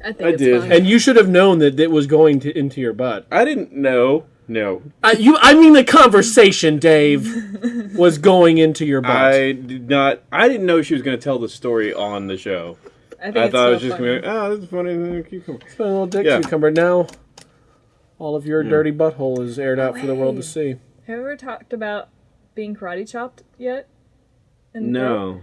I, think I it's did. fine. and you should have known that it was going to, into your butt. I didn't know. No. I, you, I mean, the conversation, Dave, was going into your butt. I did not. I didn't know she was going to tell the story on the show. I think I it's thought it was just funny. going to be, oh, ah, this is funny. Cucumber. Put a little dick Yeah. cucumber. Now, all of your dirty butthole is aired out for the world to see. Have you ever talked about being karate chopped yet? In the throat? No.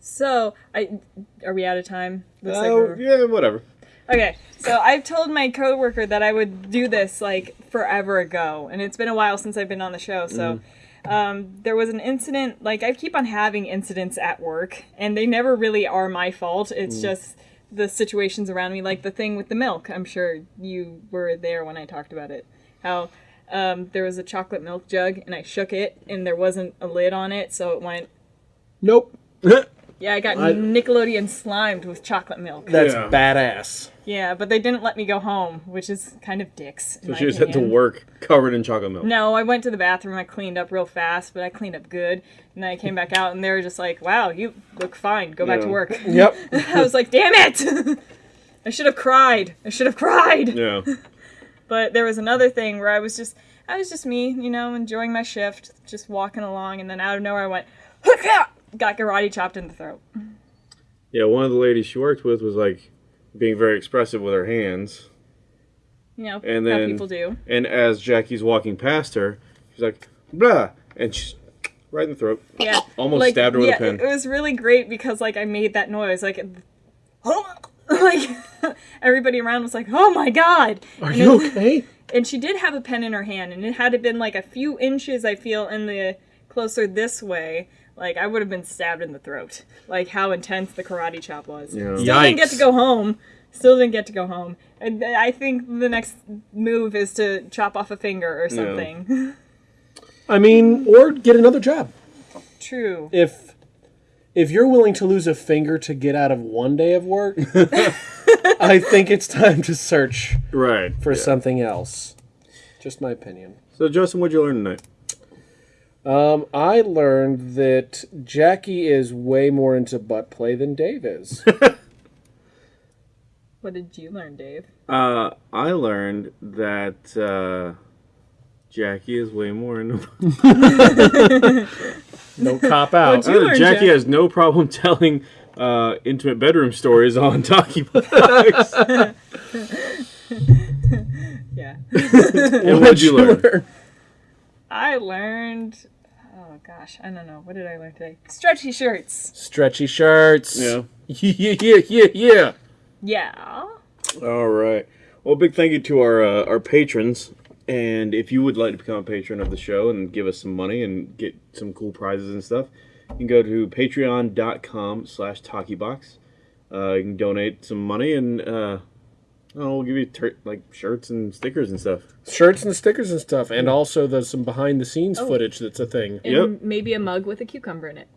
So, I are we out of time? Looks Oh, we're- yeah, whatever. Okay, so I've told my coworker that I would do this like forever ago, and it's been a while since I've been on the show. So, um, there was an incident. Like I keep on having incidents at work, and they never really are my fault. It's just the situations around me, like the thing with the milk. I'm sure you were there when I talked about it. How um, there was a chocolate milk jug, and I shook it, and there wasn't a lid on it, so it went. Nope. Yeah, I got I- Nickelodeon slimed with chocolate milk. That's Yeah. badass. Yeah, but they didn't let me go home, which is kind of dicks. So my she just had to work covered in chocolate milk. No, I went to the bathroom. I cleaned up real fast, but I cleaned up good. And then I came back out, and they were just like, "Wow, you look fine. Go back to work." Yep. I was like, "Damn it! I should have cried. I should have cried." Yeah. But there was another thing where I was just, I was just me, you know, enjoying my shift, just walking along, and then out of nowhere I went, got karate chopped in the throat. Yeah, one of the ladies she worked with was like being very expressive with her hands. You know, And how then- people do. And as Jackie's walking past her, she's like, blah. And she's right in the throat. Yeah. Almost like, stabbed her with yeah, a pen. It was really great because like I made that noise like oh, like everybody around was like, "Oh my god." Are And you it- okay? And she did have a pen in her hand and it had it been like a few inches I feel in the closer this way, like I would have been stabbed in the throat. Like how intense the karate chop was. Yeah. Still didn't get to go home. Still didn't get to go home. And I think the next move is to chop off a finger or something. I mean, or get another job. True. If if you're willing to lose a finger to get out of one day of work, I think it's time to search Right. for yeah. something else. Just my opinion. So, Justin, what'd you learn tonight? Um, I learned that Jackie is way more into butt play than Dave is. What did you learn, Dave? Uh, I learned that uh, Jackie is way more into. No cop out. What'd you Uh, learn, Jackie Jack? has no problem telling uh, intimate bedroom stories on Talkie Box. Yeah. and what'd you learn? I learned. Oh gosh, I don't know. What did I learn today? Stretchy shirts. Stretchy shirts. Yeah. yeah, yeah, yeah, yeah. Yeah. All right. Well, big thank you to our uh, our patrons. And if you would like to become a patron of the show and give us some money and get some cool prizes and stuff, you can go to patreon.com slash talkiebox. Uh, you can donate some money and uh, I we'll give you tur- like shirts and stickers and stuff. Shirts and stickers and stuff, and also there's some behind the scenes Oh. footage that's a thing. And Yep. maybe a mug with a cucumber in it.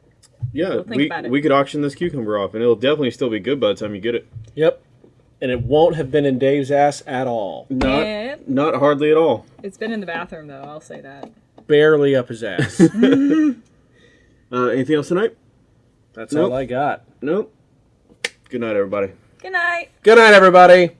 Yeah, We'll think we, about it. we could auction this cucumber off and it'll definitely still be good by the time you get it. Yep. And it won't have been in Dave's ass at all. Not, Yep. not hardly at all. It's been in the bathroom though. I'll say that. Barely up his ass. Uh, anything else tonight? That's Nope. all I got. Nope. Good night, everybody. Good night. Good night, everybody.